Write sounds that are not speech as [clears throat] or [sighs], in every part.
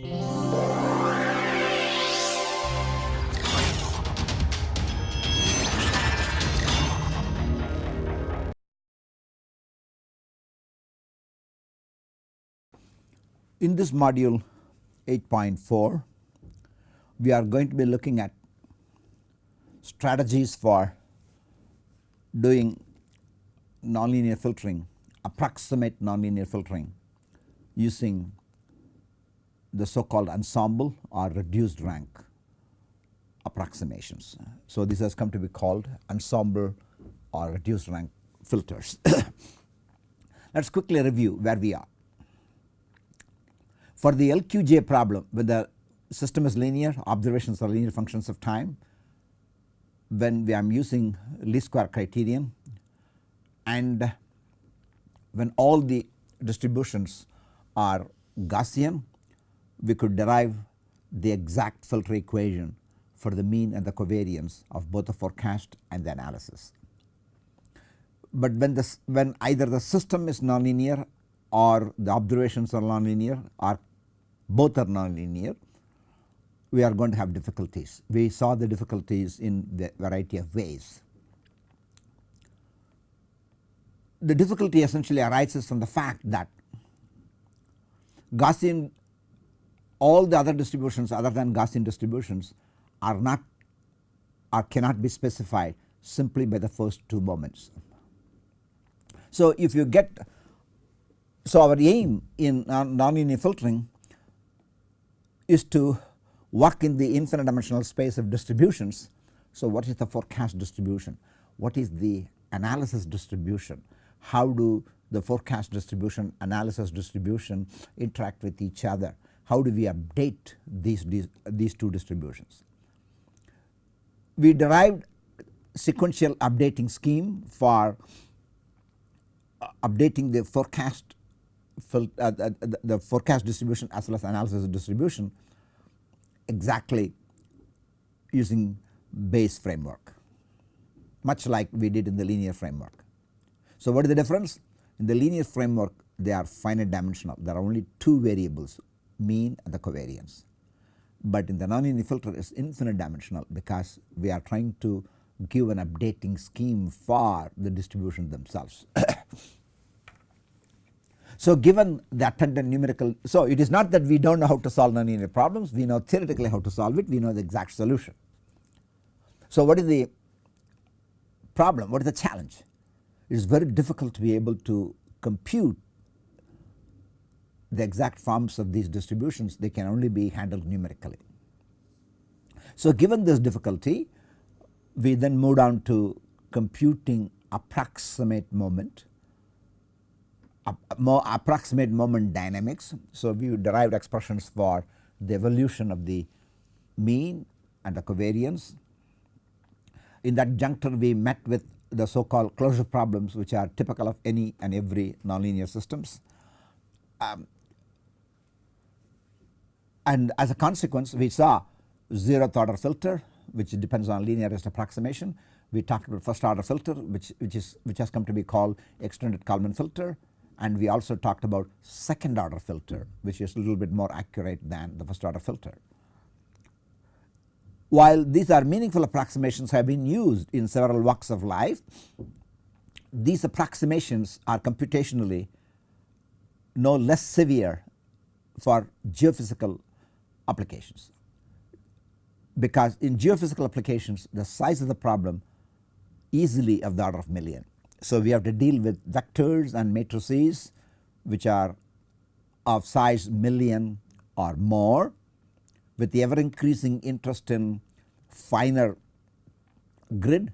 In this module 8.4 we are going to be looking at strategies for doing nonlinear filtering approximate nonlinear filtering using the so called ensemble or reduced rank approximations. So, this has come to be called ensemble or reduced rank filters. [coughs] Let us quickly review where we are. For the LQG problem when the system is linear observations are linear functions of time when we are using least square criterion and when all the distributions are Gaussian we could derive the exact filter equation for the mean and the covariance of both the forecast and the analysis. But when this when either the system is nonlinear or the observations are nonlinear or both are nonlinear we are going to have difficulties. We saw the difficulties in the variety of ways. The difficulty essentially arises from the fact that Gaussian all the other distributions other than Gaussian distributions are not or cannot be specified simply by the first two moments. So, if you get so our aim in non nonlinear filtering is to work in the infinite dimensional space of distributions. So, what is the forecast distribution? What is the analysis distribution? How do the forecast distribution analysis distribution interact with each other? How do we update these, these, two distributions? We derived sequential updating scheme for uh, updating the forecast uh, the, the forecast distribution as well as analysis distribution exactly using Bayes framework much like we did in the linear framework. So, what is the difference? In the linear framework they are finite dimensional there are only two variables mean and the covariance. But in the nonlinear filter is infinite dimensional because we are trying to give an updating scheme for the distribution themselves. [coughs] So, given the attendant numerical so it is not that we do not know how to solve nonlinear problems we know theoretically how to solve it we know the exact solution. So, what is the problem what is the challenge it is very difficult to be able to compute the exact forms of these distributions they can only be handled numerically. So, given this difficulty we then move on to computing approximate moment more approximate moment dynamics. So, we derived expressions for the evolution of the mean and the covariance. In that juncture we met with the so called closure problems which are typical of any and every nonlinear systems. Um, and as a consequence we saw zeroth order filter which depends on linearized approximation. We talked about first order filter which, which is which has come to be called extended Kalman filter and we also talked about second order filter which is a little bit more accurate than the first order filter. While these are meaningful approximations have been used in several walks of life, these approximations are computationally no less severe for geophysical applications because in geophysical applications the size of the problem easily of the order of million so, we have to deal with vectors and matrices which are of size million or more with the ever increasing interest in finer grid.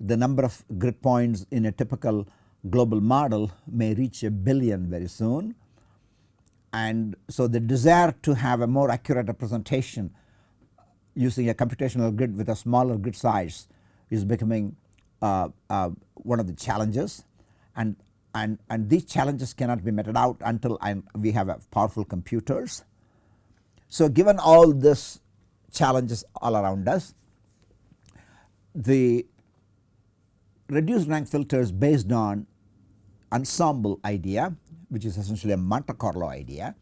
The number of grid points in a typical global model may reach a billion very soon. And so, the desire to have a more accurate representation using a computational grid with a smaller grid size is becoming uh, uh, one of the challenges and and and these challenges cannot be meted out until we have powerful computers. So, given all this challenges all around us the reduced rank filters based on ensemble idea which is essentially a Monte Carlo idea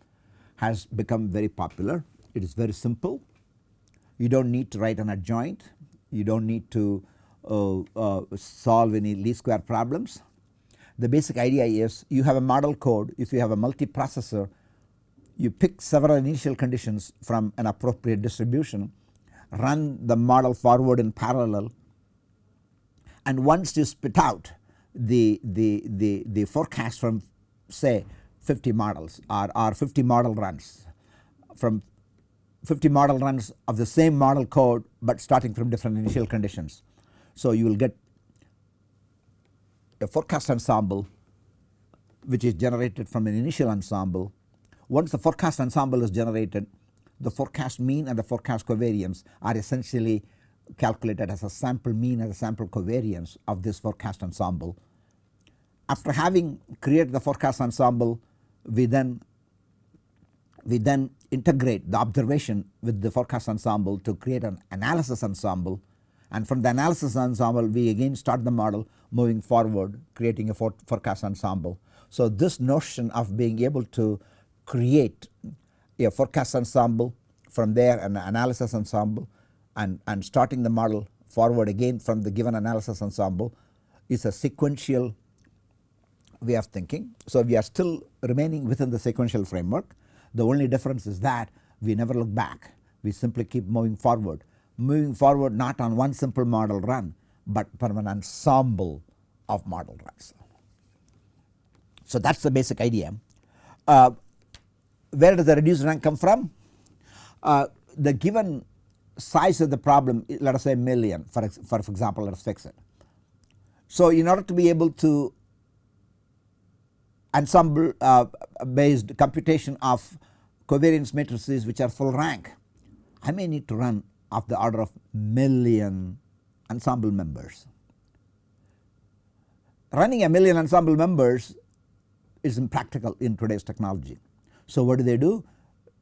has become very popular. It is very simple. You do not need to write an adjoint, you do not need to uh, uh, solve any least square problems. The basic idea is you have a model code if you have a multiprocessor you pick several initial conditions from an appropriate distribution run the model forward in parallel and once you spit out the, the, the, the forecast from say 50 models or, or 50 model runs from 50 model runs of the same model code but starting from different initial conditions. So you will get a forecast ensemble which is generated from an initial ensemble. Once the forecast ensemble is generated the forecast mean and the forecast covariance are essentially calculated as a sample mean and a sample covariance of this forecast ensemble. After having created the forecast ensemble we then we then integrate the observation with the forecast ensemble to create an analysis ensemble and from the analysis ensemble we again start the model moving forward creating a for forecast ensemble. So this notion of being able to create a forecast ensemble from there an analysis ensemble and, and starting the model forward again from the given analysis ensemble is a sequential way of thinking. So we are still remaining within the sequential framework the only difference is that we never look back we simply keep moving forward moving forward not on one simple model run but from an ensemble of model runs. So that is the basic idea. Uh, where does the reduced rank come from? Uh, the given size of the problem let us say million for, for example let us fix it. So in order to be able to ensemble uh, based computation of covariance matrices which are full rank I may need to run of the order of million ensemble members. Running a million ensemble members is impractical in today's technology. So what do they do?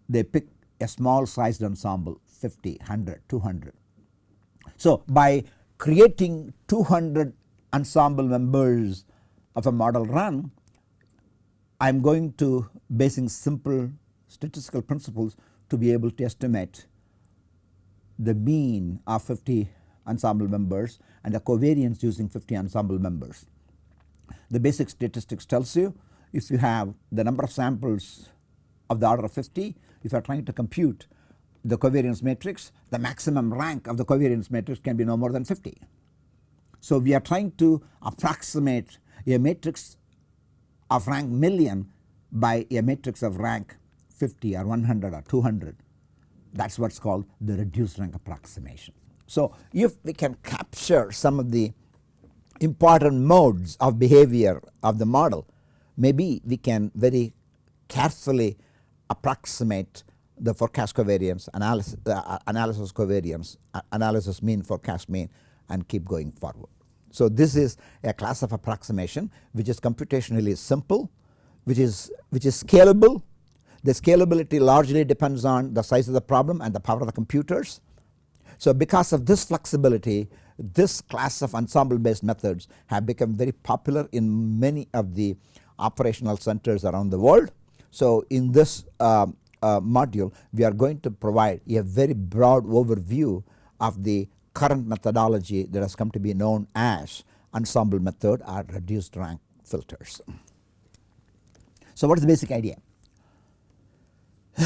They pick a small sized ensemble 50, 100, 200. So by creating 200 ensemble members of a model run I am going to basing simple statistical principles to be able to estimate the mean of 50 ensemble members and the covariance using 50 ensemble members. The basic statistics tells you if you have the number of samples of the order of 50 if you are trying to compute the covariance matrix the maximum rank of the covariance matrix can be no more than 50. So we are trying to approximate a matrix of rank million by a matrix of rank 50 or 100 or 200 that is what is called the reduced rank approximation. So if we can capture some of the important modes of behavior of the model maybe we can very carefully approximate the forecast covariance analysis, uh, analysis covariance uh, analysis mean forecast mean and keep going forward. So this is a class of approximation which is computationally simple which is which is scalable the scalability largely depends on the size of the problem and the power of the computers. So because of this flexibility this class of ensemble based methods have become very popular in many of the operational centers around the world. So in this uh, uh, module we are going to provide a very broad overview of the current methodology that has come to be known as ensemble method or reduced rank filters. So what is the basic idea? [coughs]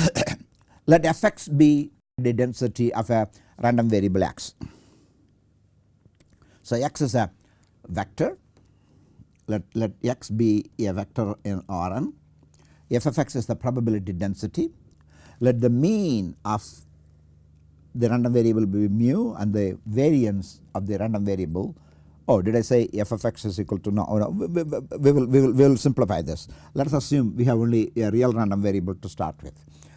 Let fx be the density of a random variable x. So x is a vector let, let x be a vector in Rn f of x is the probability density let the mean of the random variable be mu and the variance of the random variable oh did I say f of x is equal to no, oh, no we, we, we, will, we, will, we will simplify this let us assume we have only a real random variable to start with.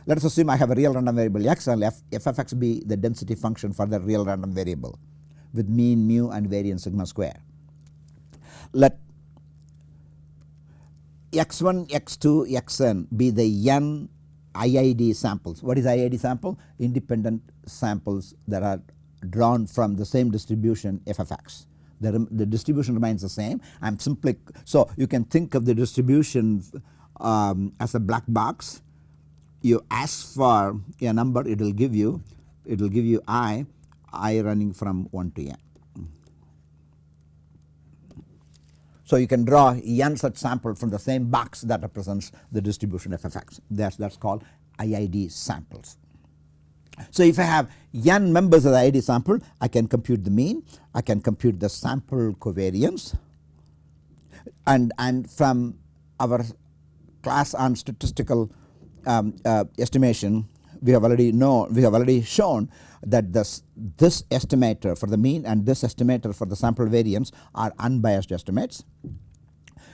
Let us assume I have a real random variable x and f, f of x be the density function for the real random variable with mean mu and variance sigma square. Let x1 x2 xn be the n IID samples. What is IID sample? Independent samples that are drawn from the same distribution f of x. The, the distribution remains the same. I am simply so you can think of the distribution um, as a black box you ask for a number it will give you it will give you i i running from 1 to n. So, you can draw n such sample from the same box that represents the distribution of that is that is called IID samples. So, if I have n members of the IID sample I can compute the mean I can compute the sample covariance and and from our class on statistical um, uh, estimation we have already know we have already shown that this this estimator for the mean and this estimator for the sample variance are unbiased estimates.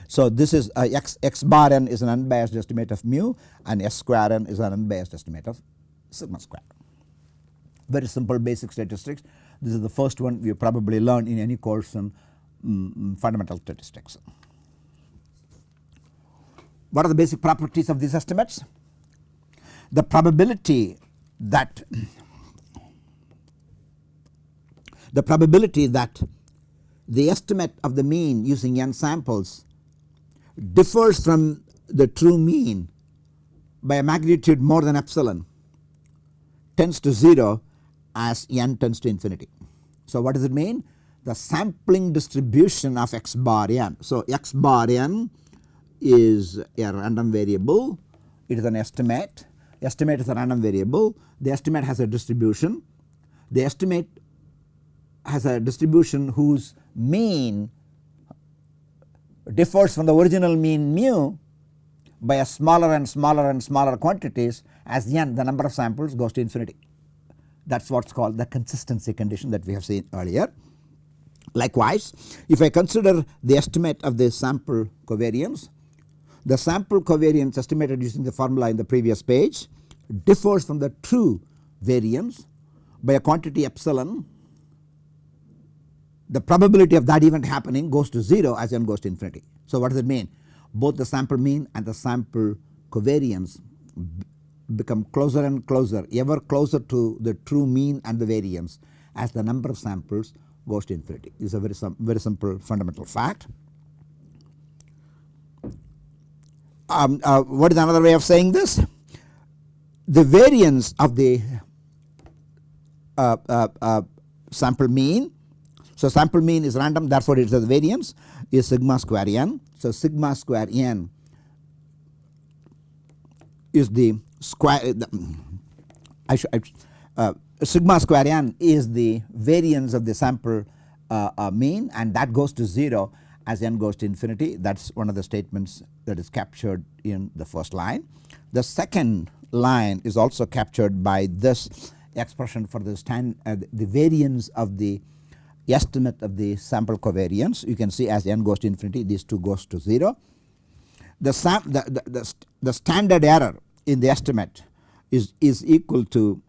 So, this is uh, x x bar n is an unbiased estimate of mu and s square n is an unbiased estimate of sigma square. Very simple basic statistics this is the first one you probably learn in any course in um, fundamental statistics. What are the basic properties of these estimates? The probability that the probability that the estimate of the mean using n samples differs from the true mean by a magnitude more than epsilon tends to 0 as n tends to infinity. So, what does it mean? The sampling distribution of x bar n. So, x bar n is a random variable, it is an estimate, estimate is a random variable, the estimate has a distribution, the estimate has a distribution whose mean differs from the original mean mu by a smaller and smaller and smaller quantities as n the number of samples goes to infinity. That is what is called the consistency condition that we have seen earlier. Likewise, if I consider the estimate of the sample covariance, the sample covariance estimated using the formula in the previous page differs from the true variance by a quantity epsilon. The probability of that event happening goes to 0 as n goes to infinity. So, what does it mean? Both the sample mean and the sample covariance become closer and closer ever closer to the true mean and the variance as the number of samples goes to infinity. This is a very, very simple fundamental fact. Um, uh, what is another way of saying this? The variance of the uh, uh, uh sample mean. So, sample mean is random therefore, it is the variance is sigma square n. So, sigma square n is the square I should, uh, sigma square n is the variance of the sample uh, uh, mean and that goes to 0 as n goes to infinity that is one of the statements that is captured in the first line. The second line is also captured by this expression for the stand uh, the variance of the estimate of the sample covariance you can see as n goes to infinity these two goes to 0. The, the, the, the, the standard error in the estimate is is equal to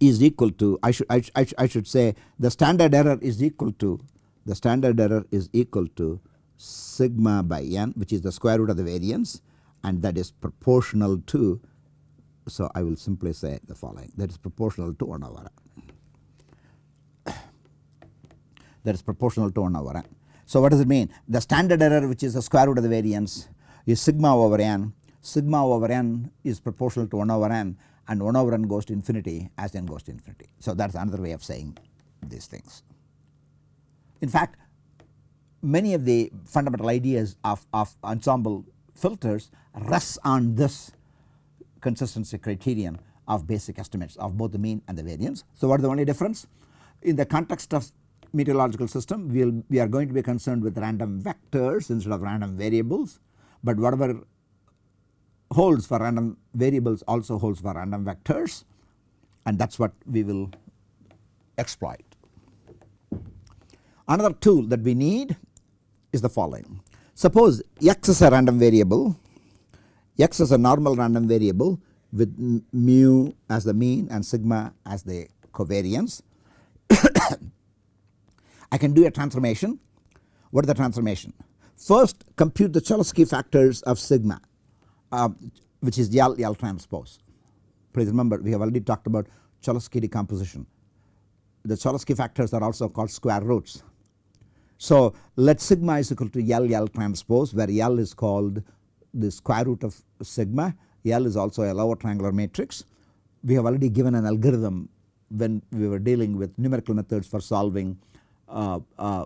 is equal to I should I, I, I should say the standard error is equal to the standard error is equal to sigma by n which is the square root of the variance and that is proportional to so I will simply say the following that is proportional to 1 over n that is proportional to 1 over n. So what does it mean the standard error which is the square root of the variance is sigma over n sigma over n is proportional to 1 over n and 1 over n goes to infinity as n goes to infinity. So, that is another way of saying these things. In fact, many of the fundamental ideas of, of ensemble filters rests on this consistency criterion of basic estimates of both the mean and the variance. So, what is the only difference? In the context of meteorological system we will we are going to be concerned with random vectors instead of random variables, but whatever holds for random variables also holds for random vectors and that is what we will exploit. Another tool that we need is the following. Suppose x is a random variable, x is a normal random variable with mu as the mean and sigma as the covariance. [coughs] I can do a transformation. What is the transformation? First compute the Cholesky factors of sigma uh, which is L L transpose. Please remember we have already talked about Cholesky decomposition. The Cholesky factors are also called square roots. So, let sigma is equal to L L transpose where L is called the square root of sigma, L is also a lower triangular matrix. We have already given an algorithm when we were dealing with numerical methods for solving uh, uh,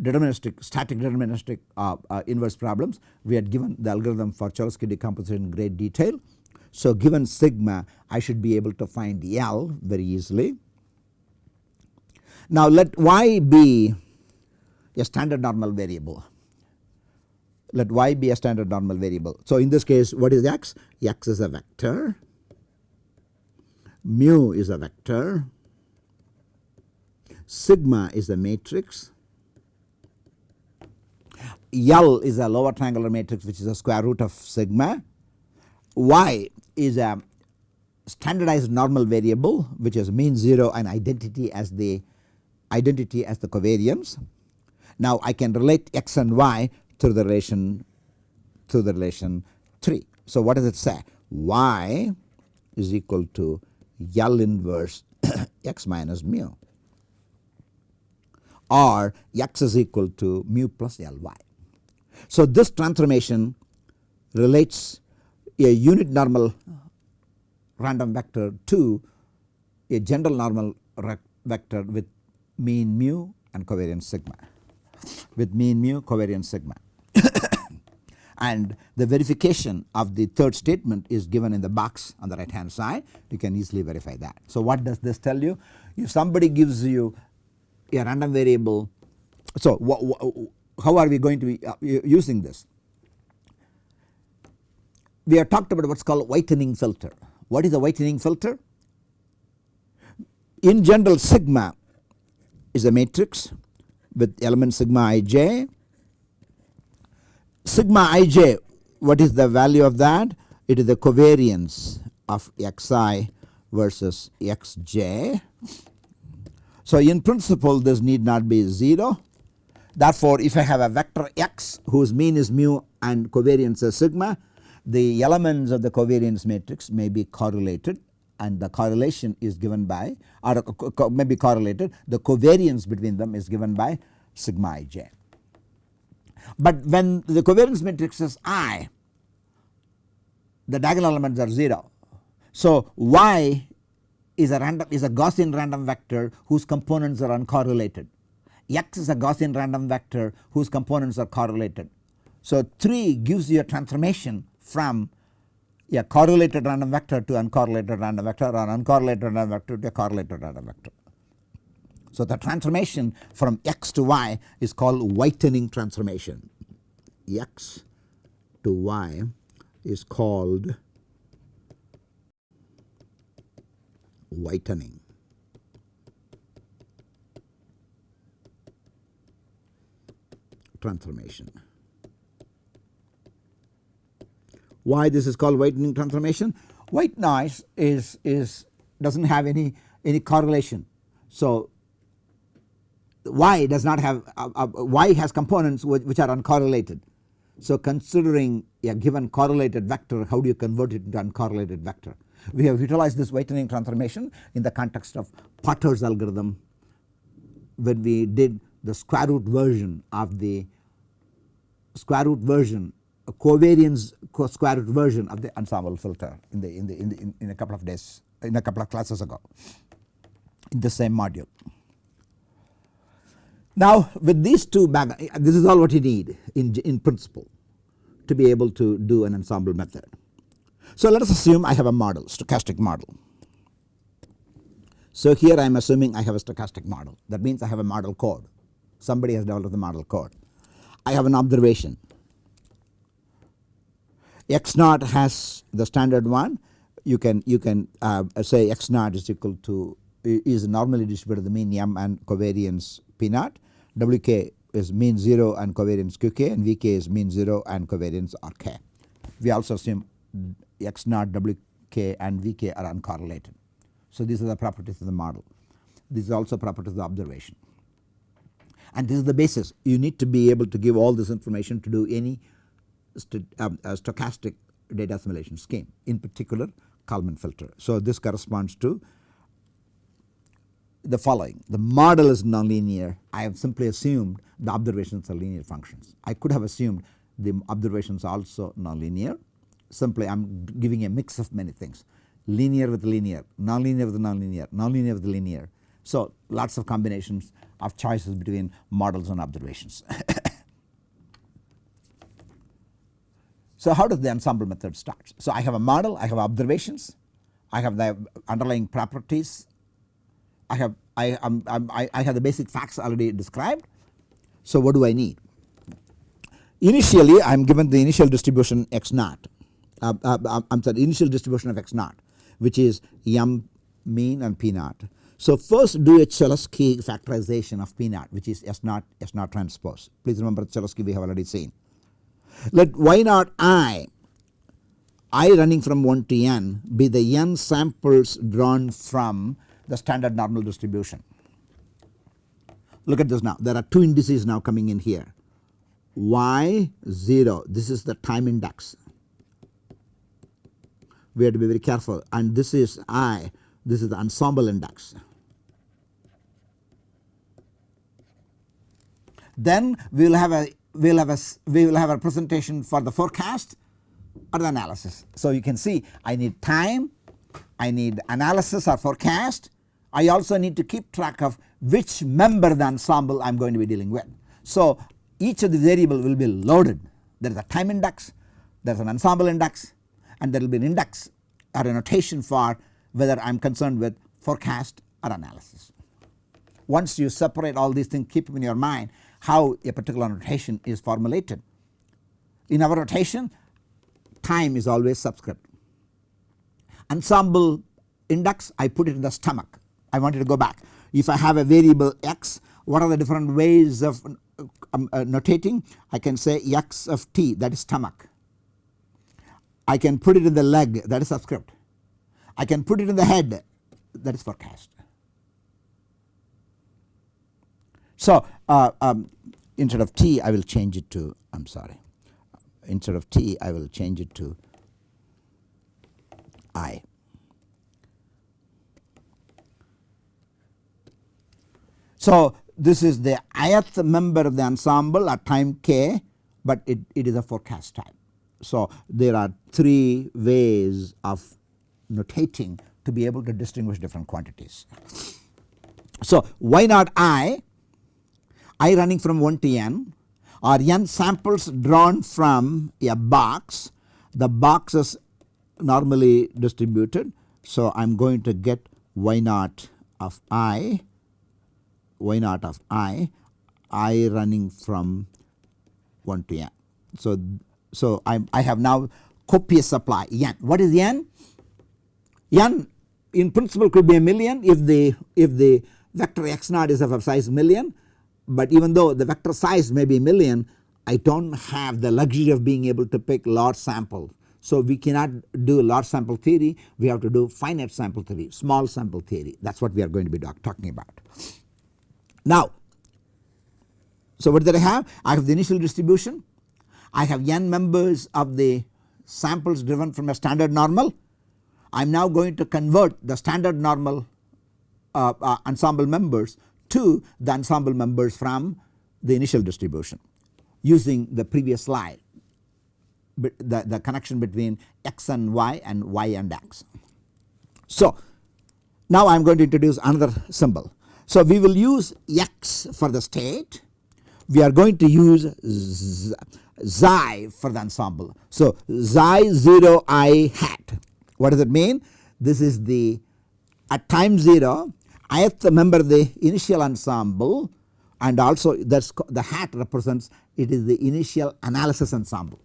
deterministic static deterministic uh, uh, inverse problems. We had given the algorithm for Cholesky decomposition in great detail. So, given sigma I should be able to find L very easily. Now, let y be a standard normal variable let y be a standard normal variable. So, in this case what is x? x is a vector, mu is a vector, sigma is a matrix, L is a lower triangular matrix which is a square root of sigma, y is a standardized normal variable which is mean 0 and identity as the identity as the covariance. Now I can relate x and y through the relation through the relation 3. So what does it say? y is equal to L inverse [coughs] x minus mu or x is equal to mu plus Ly. So this transformation relates a unit normal random vector to a general normal vector with mean mu and covariance sigma with mean mu covariance sigma. And the verification of the third statement is given in the box on the right hand side you can easily verify that. So what does this tell you? If somebody gives you a random variable so how are we going to be uh, using this? We have talked about what is called whitening filter. What is a whitening filter? In general sigma is a matrix with element sigma ij sigma ij what is the value of that? It is the covariance of xi versus xj. So in principle this need not be 0. Therefore if I have a vector x whose mean is mu and covariance is sigma the elements of the covariance matrix may be correlated and the correlation is given by or may be correlated the covariance between them is given by sigma ij. But when the covariance matrix is I the diagonal elements are 0. So y is a random is a Gaussian random vector whose components are uncorrelated. X is a Gaussian random vector whose components are correlated. So 3 gives you a transformation from a correlated random vector to uncorrelated random vector or uncorrelated random vector to a correlated random vector. So the transformation from x to y is called whitening transformation. x to y is called whitening. transformation. Why this is called whitening transformation? White noise is is does not have any any correlation. So y does not have uh, uh, y has components which, which are uncorrelated. So considering a given correlated vector how do you convert it into uncorrelated vector? We have utilized this whitening transformation in the context of Potter's algorithm when we did the square root version of the square root version a covariance square root version of the ensemble filter in the in the in, the, in, in a couple of days in a couple of classes ago in the same module. Now with these two this is all what you need in, in principle to be able to do an ensemble method. So let us assume I have a model stochastic model. So here I am assuming I have a stochastic model that means I have a model code somebody has developed the model code. I have an observation x naught has the standard one you can you can uh, say x naught is equal to is normally distributed the mean m and covariance p naught Wk is mean 0 and covariance Qk and Vk is mean 0 and covariance Rk. We also assume x naught Wk and Vk are uncorrelated. So these are the properties of the model. These are also properties of the observation. And this is the basis you need to be able to give all this information to do any st um, stochastic data assimilation scheme in particular Kalman filter. So this corresponds to the following the model is nonlinear I have simply assumed the observations are linear functions. I could have assumed the observations also nonlinear simply I am giving a mix of many things linear with linear, nonlinear with nonlinear, nonlinear with linear. So, lots of combinations of choices between models and observations. [coughs] so, how does the ensemble method start? So, I have a model, I have observations, I have the underlying properties, I have I, um, I, I have the basic facts already described. So, what do I need? Initially I am given the initial distribution x naught, uh, uh, I am sorry initial distribution of x naught which is m mean and p naught. So, first do a Cholesky factorization of p naught which is s naught s naught transpose. Please remember Cholesky we have already seen. Let y naught i i running from 1 to n be the n samples drawn from the standard normal distribution. Look at this now. There are two indices now coming in here. Y 0 this is the time index. We have to be very careful. And this is I. This is the ensemble index. Then we will have a we will have a we will have a presentation for the forecast or the analysis. So you can see I need time, I need analysis or forecast, I also need to keep track of which member the ensemble I am going to be dealing with. So each of the variable will be loaded there is a time index, there is an ensemble index and there will be an index or a notation for whether I am concerned with forecast or analysis. Once you separate all these things keep in your mind how a particular notation is formulated. In our notation time is always subscript. Ensemble index I put it in the stomach I wanted to go back. If I have a variable x what are the different ways of um, uh, notating I can say x of t that is stomach I can put it in the leg that is subscript. I can put it in the head that is forecast. So, uh, um, instead of T I will change it to I am sorry instead of T I will change it to I. So, this is the ith member of the ensemble at time k, but it, it is a forecast time. So, there are 3 ways of notating to be able to distinguish different quantities. So, y naught i, i running from 1 to n are n samples drawn from a box, the box is normally distributed. So, I am going to get y naught of i, y naught of i, i running from 1 to n. So, so I, I have now copious supply n. What is n? n in principle could be a million if the if the vector x naught is of a size million, but even though the vector size may be a million I do not have the luxury of being able to pick large sample. So we cannot do large sample theory we have to do finite sample theory small sample theory that is what we are going to be talking about. Now so what did I have? I have the initial distribution I have n members of the samples driven from a standard normal. I am now going to convert the standard normal uh, uh, ensemble members to the ensemble members from the initial distribution using the previous slide the, the connection between x and y and y and x. So now I am going to introduce another symbol. So we will use x for the state we are going to use xi for the ensemble. So, xi 0 i hat what does it mean? This is the at time 0 ith member of the initial ensemble and also that's the hat represents it is the initial analysis ensemble.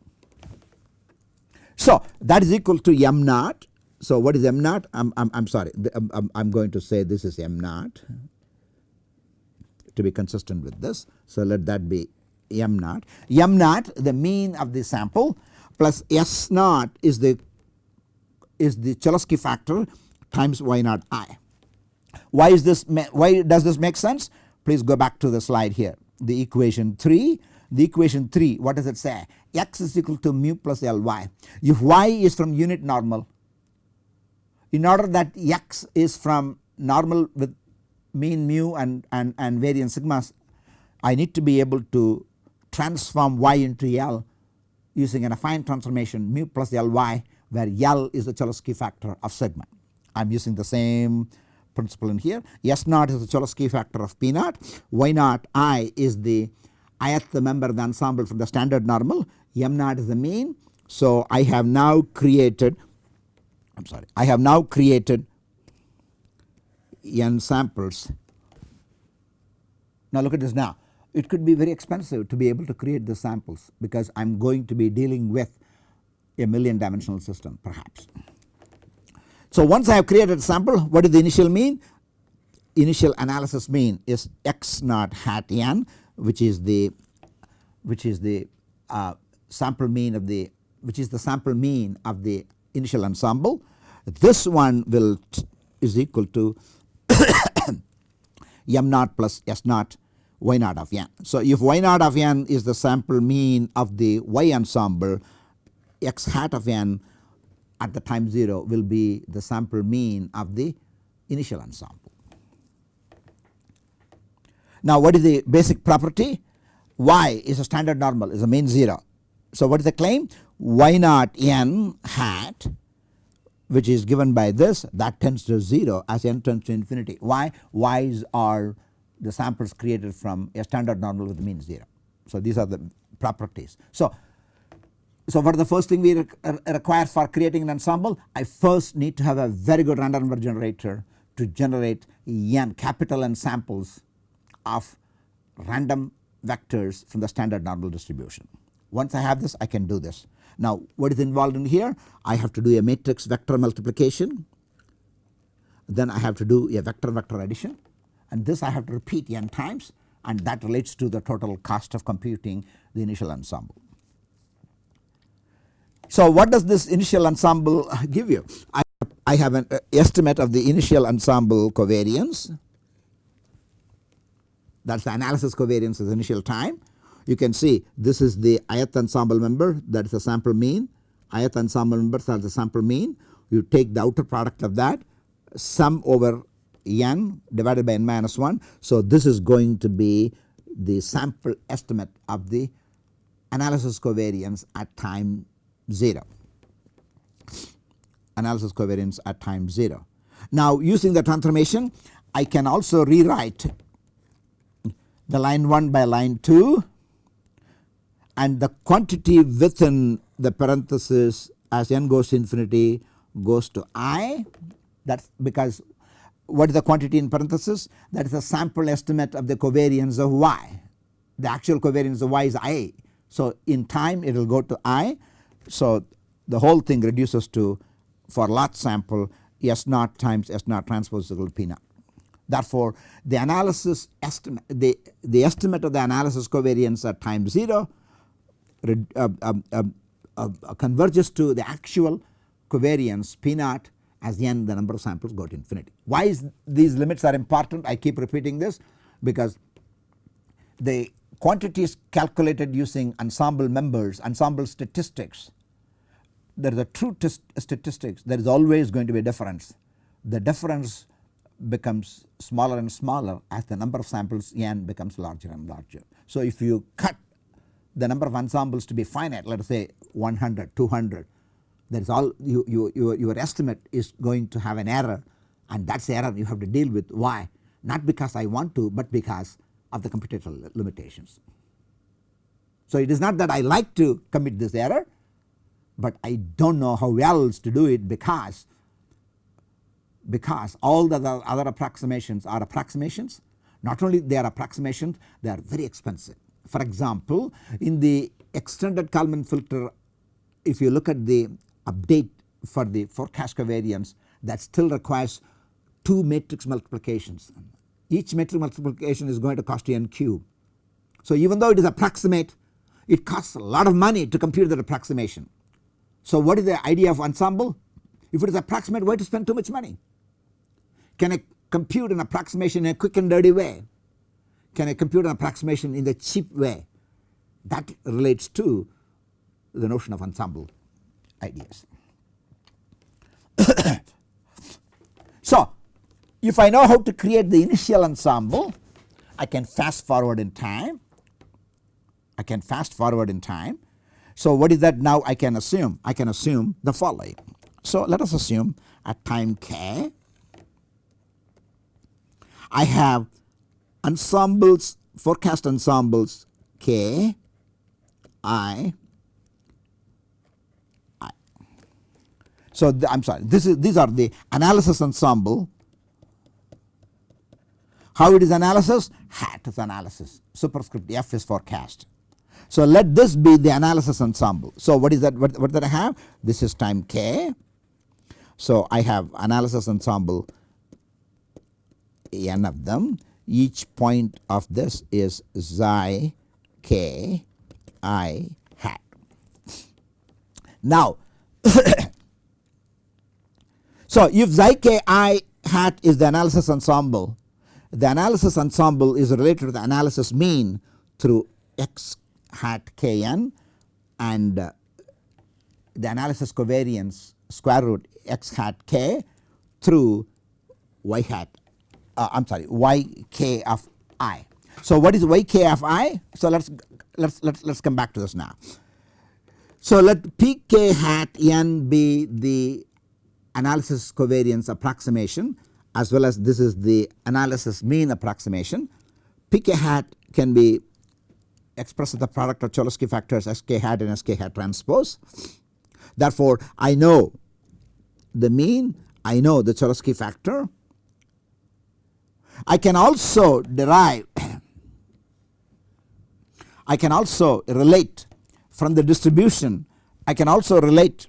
So, that is equal to m naught. So, what is m naught? I I'm, I'm sorry I am going to say this is m naught to be consistent with this. So, let that be m naught. m naught the mean of the sample plus s naught is the is the Cholesky factor times y naught i. Why is this why does this make sense? Please go back to the slide here the equation 3 the equation 3 what does it say x is equal to mu plus ly if y is from unit normal in order that x is from normal with mean mu and, and, and variance sigmas I need to be able to transform y into L using an affine transformation mu plus Ly where L is the Cholesky factor of sigma. I am using the same principle in here. S naught is the Cholesky factor of P naught, Y naught I is the ith member of the ensemble from the standard normal, M naught is the mean. So, I have now created I am sorry I have now created n samples. Now look at this now it could be very expensive to be able to create the samples because I am going to be dealing with a million dimensional system perhaps. So once I have created a sample what is the initial mean? Initial analysis mean is x naught hat n which is the which is the uh, sample mean of the which is the sample mean of the initial ensemble. This one will is equal to [coughs] m naught plus s naught y naught of n. So if y naught of n is the sample mean of the y ensemble x hat of n at the time 0 will be the sample mean of the initial ensemble. Now what is the basic property? Y is a standard normal is a mean 0. So what is the claim? Y naught n hat which is given by this that tends to 0 as n tends to infinity. Why? Y's are the samples created from a standard normal with mean 0. So these are the properties. So so what the first thing we uh, require for creating an ensemble? I first need to have a very good random number generator to generate n capital N samples of random vectors from the standard normal distribution. Once I have this I can do this. Now what is involved in here? I have to do a matrix vector multiplication then I have to do a vector vector addition and this I have to repeat n times and that relates to the total cost of computing the initial ensemble. So what does this initial ensemble [laughs] give you? I, I have an uh, estimate of the initial ensemble covariance that is the analysis covariance is initial time. You can see this is the ith ensemble member that is the sample mean, ith ensemble members are the sample mean. You take the outer product of that sum over n divided by n minus 1. So this is going to be the sample estimate of the analysis covariance at time 0 analysis covariance at time 0. Now using the transformation I can also rewrite the line 1 by line 2 and the quantity within the parenthesis as n goes to infinity goes to i that is because what is the quantity in parenthesis that is the sample estimate of the covariance of y the actual covariance of y is i. So in time it will go to i so the whole thing reduces to for lot sample S naught times S naught transpose equal to P naught. Therefore, the analysis estimate the, the estimate of the analysis covariance at time 0 uh, um, um, uh, uh, Uh, uh, uh, converges to the actual covariance P naught as n the number of samples go to infinity. Why is these limits are important I keep repeating this because the quantities calculated using ensemble members ensemble statistics there is a true statistics there is always going to be a difference. The difference becomes smaller and smaller as the number of samples n becomes larger and larger. So if you cut the number of ensembles to be finite let us say 100 200 that is all you, you, you, your estimate is going to have an error and that is the error you have to deal with why not because I want to but because of the computational limitations. So it is not that I like to commit this error but I do not know how else to do it because because all the other approximations are approximations not only they are approximations they are very expensive. For example in the extended Kalman filter if you look at the update for the forecast covariance that still requires 2 matrix multiplications each matrix multiplication is going to cost you n cube. So even though it is approximate it costs a lot of money to compute that approximation. So what is the idea of ensemble? If it is approximate why to spend too much money? Can I compute an approximation in a quick and dirty way? Can I compute an approximation in the cheap way? That relates to the notion of ensemble ideas. [coughs] so if I know how to create the initial ensemble I can fast forward in time I can fast forward in time So what is that now I can assume? I can assume the following. So let us assume at time k I have ensembles forecast ensembles k i i. So the, I'm sorry this is these are the analysis ensemble how it is analysis? Hat is analysis superscript f is forecast. So let this be the analysis ensemble. So what is that what, what did I have? This is time k. So I have analysis ensemble n of them each point of this is xi k i hat. Now [coughs] so if xi k i hat is the analysis ensemble the analysis ensemble is related to the analysis mean through x hat kn and uh, the analysis covariance square root x hat k through y hat uh, I am sorry y k of i. So what is y k of i? So let us let us let us come back to this now. So let p k hat n be the analysis covariance approximation as well as this is the analysis mean approximation. Pk hat can be expressed as the product of Cholesky factors Sk hat and Sk hat transpose. Therefore, I know the mean, I know the Cholesky factor. I can also derive, [clears throat] I can also relate from the distribution, I can also relate,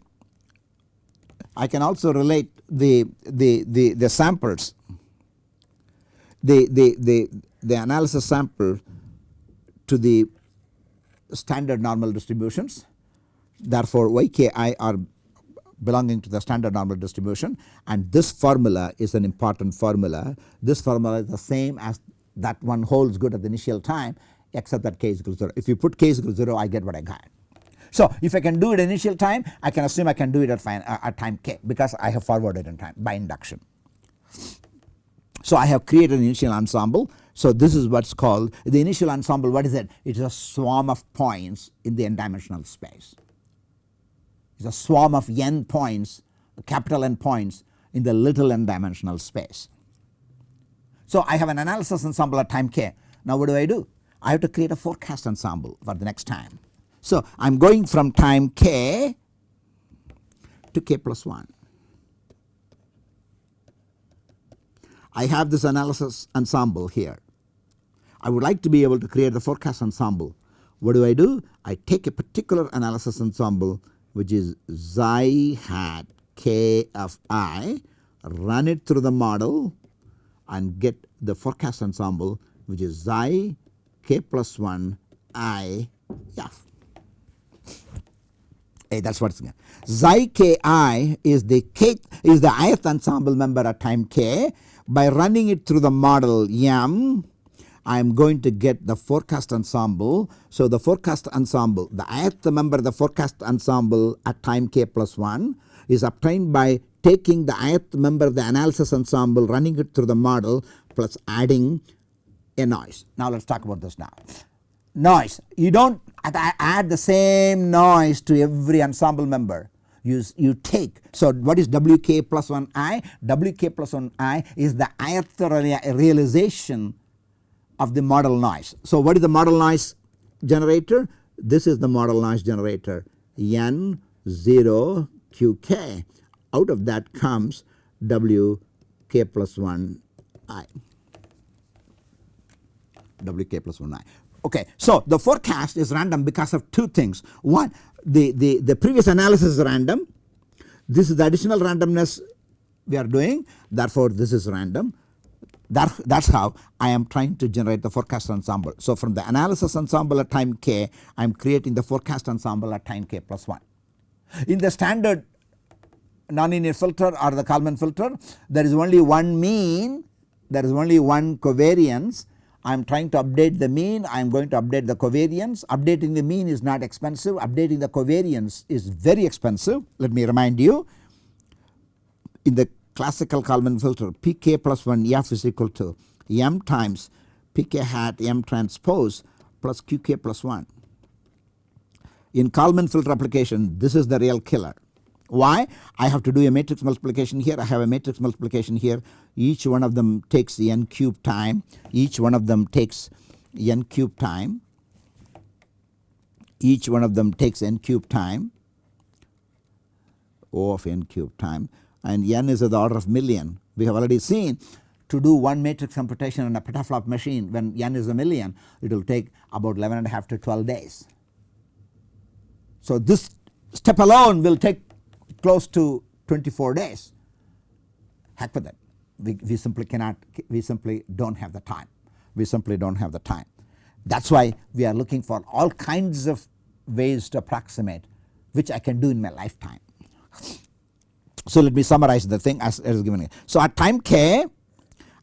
I can also relate the, the, the, the samples, the, the, the, the analysis sample to the standard normal distributions. Therefore, yki are belonging to the standard normal distribution and this formula is an important formula. This formula is the same as that one holds good at the initial time except that k is equal to 0. If you put k is equal to 0 I get what I got. So if I can do it initial time I can assume I can do it at, fine, uh, at time k because I have forwarded in time by induction. So I have created an initial ensemble. So this is what is called the initial ensemble what is it? It is a swarm of points in the n dimensional space. Is a swarm of n points capital N points in the little n dimensional space. So I have an analysis ensemble at time k. Now what do I do? I have to create a forecast ensemble for the next time. So I am going from time k to k plus 1. I have this analysis ensemble here. I would like to be able to create the forecast ensemble. What do I do? I take a particular analysis ensemble which is xi hat k of i, run it through the model and get the forecast ensemble which is xi k plus 1 i f that is what it is. Xi k i is the k is the ith ensemble member at time k. By running it through the model m I am going to get the forecast ensemble. So the forecast ensemble the ith member of the forecast ensemble at time k plus 1 is obtained by taking the ith member of the analysis ensemble running it through the model plus adding a noise. Now let us talk about this now. Noise you do not add the same noise to every ensemble member you, you take. So what is Wk plus 1 i? Wk plus 1 i is the ith realization of the model noise. So what is the model noise generator? This is the model noise generator n 0 qk out of that comes wk plus 1 i wk plus 1 i. Okay. So the forecast is random because of two things. One the, the, the previous analysis is random. This is the additional randomness we are doing therefore this is random. That, is how I am trying to generate the forecast ensemble. So from the analysis ensemble at time k I am creating the forecast ensemble at time k plus 1. In the standard nonlinear filter or the Kalman filter there is only one mean there is only one covariance I am trying to update the mean, I am going to update the covariance. Updating the mean is not expensive, updating the covariance is very expensive. Let me remind you in the classical Kalman filter pk plus 1 f is equal to m times pk hat m transpose plus qk plus 1. in Kalman filter application this is the real killer. Why? I have to do a matrix multiplication here, I have a matrix multiplication here each one of them takes n cube time, each one of them takes n cube time, each one of them takes n cube time O of n cube time and n is of the order of million. We have already seen to do one matrix computation on a petaflop machine when n is a million it will take about 11 and a half to 12 days. So this step alone will take close to 24 days heck with it we, we simply cannot we simply do not have the time we simply do not have the time. That is why we are looking for all kinds of ways to approximate which I can do in my lifetime. So let me summarize the thing as, as given. So at time k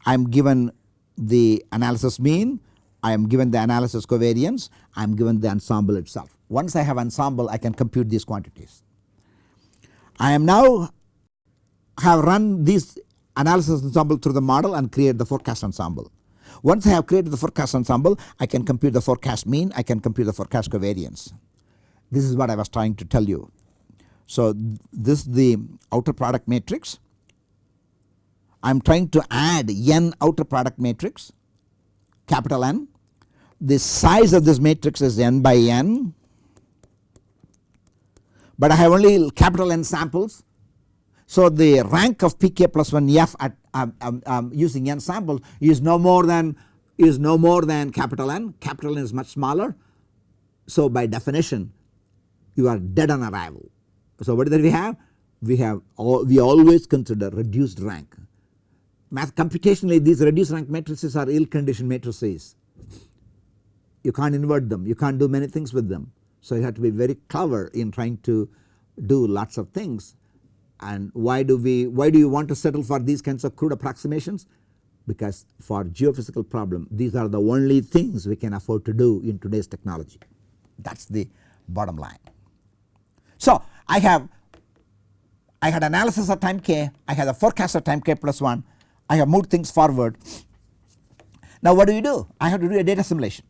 I am given the analysis mean, I am given the analysis covariance, I am given the ensemble itself. Once I have ensemble I can compute these quantities. I am now have run these analysis ensemble through the model and create the forecast ensemble. Once I have created the forecast ensemble I can compute the forecast mean, I can compute the forecast covariance. This is what I was trying to tell you. So this is the outer product matrix. I am trying to add n outer product matrix capital N. The size of this matrix is n by n but I have only capital N samples so the rank of pk plus 1 f at um, um, um, using n samples is no more than is no more than capital N, capital N is much smaller. So by definition you are dead on arrival. So what did we have? We have all, we always consider reduced rank. Math computationally these reduced rank matrices are ill conditioned matrices. You can't invert them, you can't do many things with them. So you have to be very clever in trying to do lots of things and why do we why do you want to settle for these kinds of crude approximations because for geophysical problem these are the only things we can afford to do in today's technology that is the bottom line. So I have I had analysis of time k I had a forecast of time k plus 1 I have moved things forward. Now what do you do? I have to do a data simulation.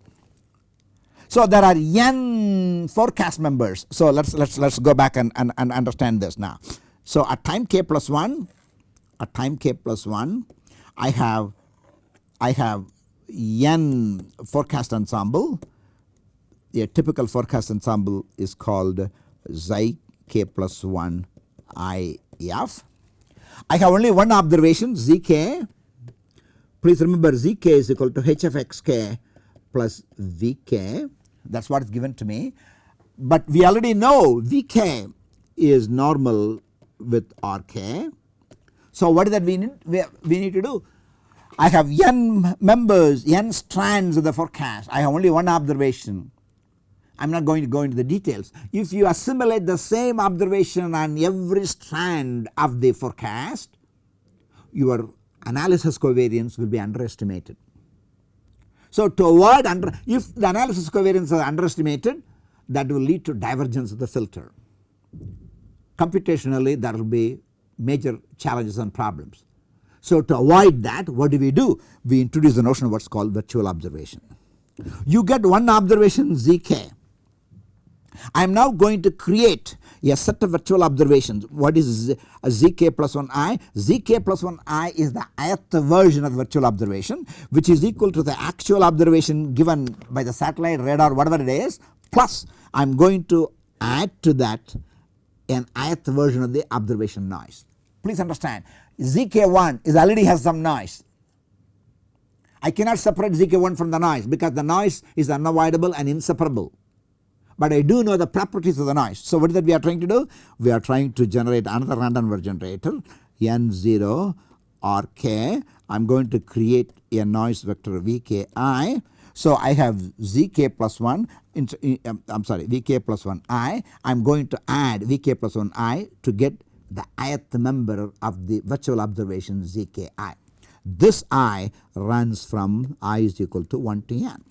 So there are n forecast members. So let's let's let's go back and, and, and understand this now. So at time k plus 1 at time k plus 1 I have I have n forecast ensemble a typical forecast ensemble is called xi k plus 1 i f. I have only one observation zk please remember zk is equal to h of xk plus vk that is what is given to me but we already know vk is normal with RK. So what is that we need, we, we need to do? I have n members, n strands of the forecast. I have only one observation. I am not going to go into the details. If you assimilate the same observation on every strand of the forecast, your analysis covariance will be underestimated. So to avoid under, if the analysis covariance is underestimated that will lead to divergence of the filter computationally there will be major challenges and problems. So to avoid that what do we do? We introduce the notion of what is called virtual observation. You get one observation zk. I am now going to create a set of virtual observations. What is zk uh, plus 1 i? zk plus 1 i is the ith version of virtual observation which is equal to the actual observation given by the satellite radar whatever it is plus I am going to add to that an ith version of the observation noise. Please understand ZK1 is already has some noise. I cannot separate ZK1 from the noise because the noise is unavoidable and inseparable. But I do know the properties of the noise. So what is that we are trying to do? We are trying to generate another random number generator N0 or K. I am going to create a noise vector Vki so I have zk plus 1 I am um, sorry vk plus 1 i I am going to add vk plus 1 i to get the ith member of the virtual observation zki. This i runs from i is equal to 1 to n.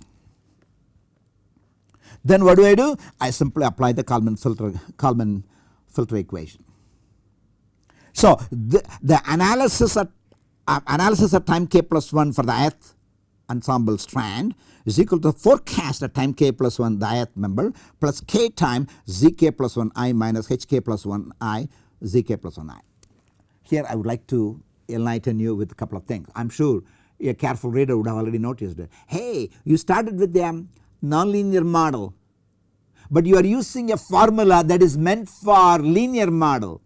Then what do I do? I simply apply the Kalman filter Kalman filter equation. So the, the analysis at uh, analysis at time k plus 1 for the ith ensemble strand is equal to forecast at time k plus 1 the ith member plus k time zk plus 1 i minus hk plus 1 i zk plus 1 i. Here I would like to enlighten you with a couple of things. I am sure a careful reader would have already noticed. Hey you started with a nonlinear model but you are using a formula that is meant for linear model.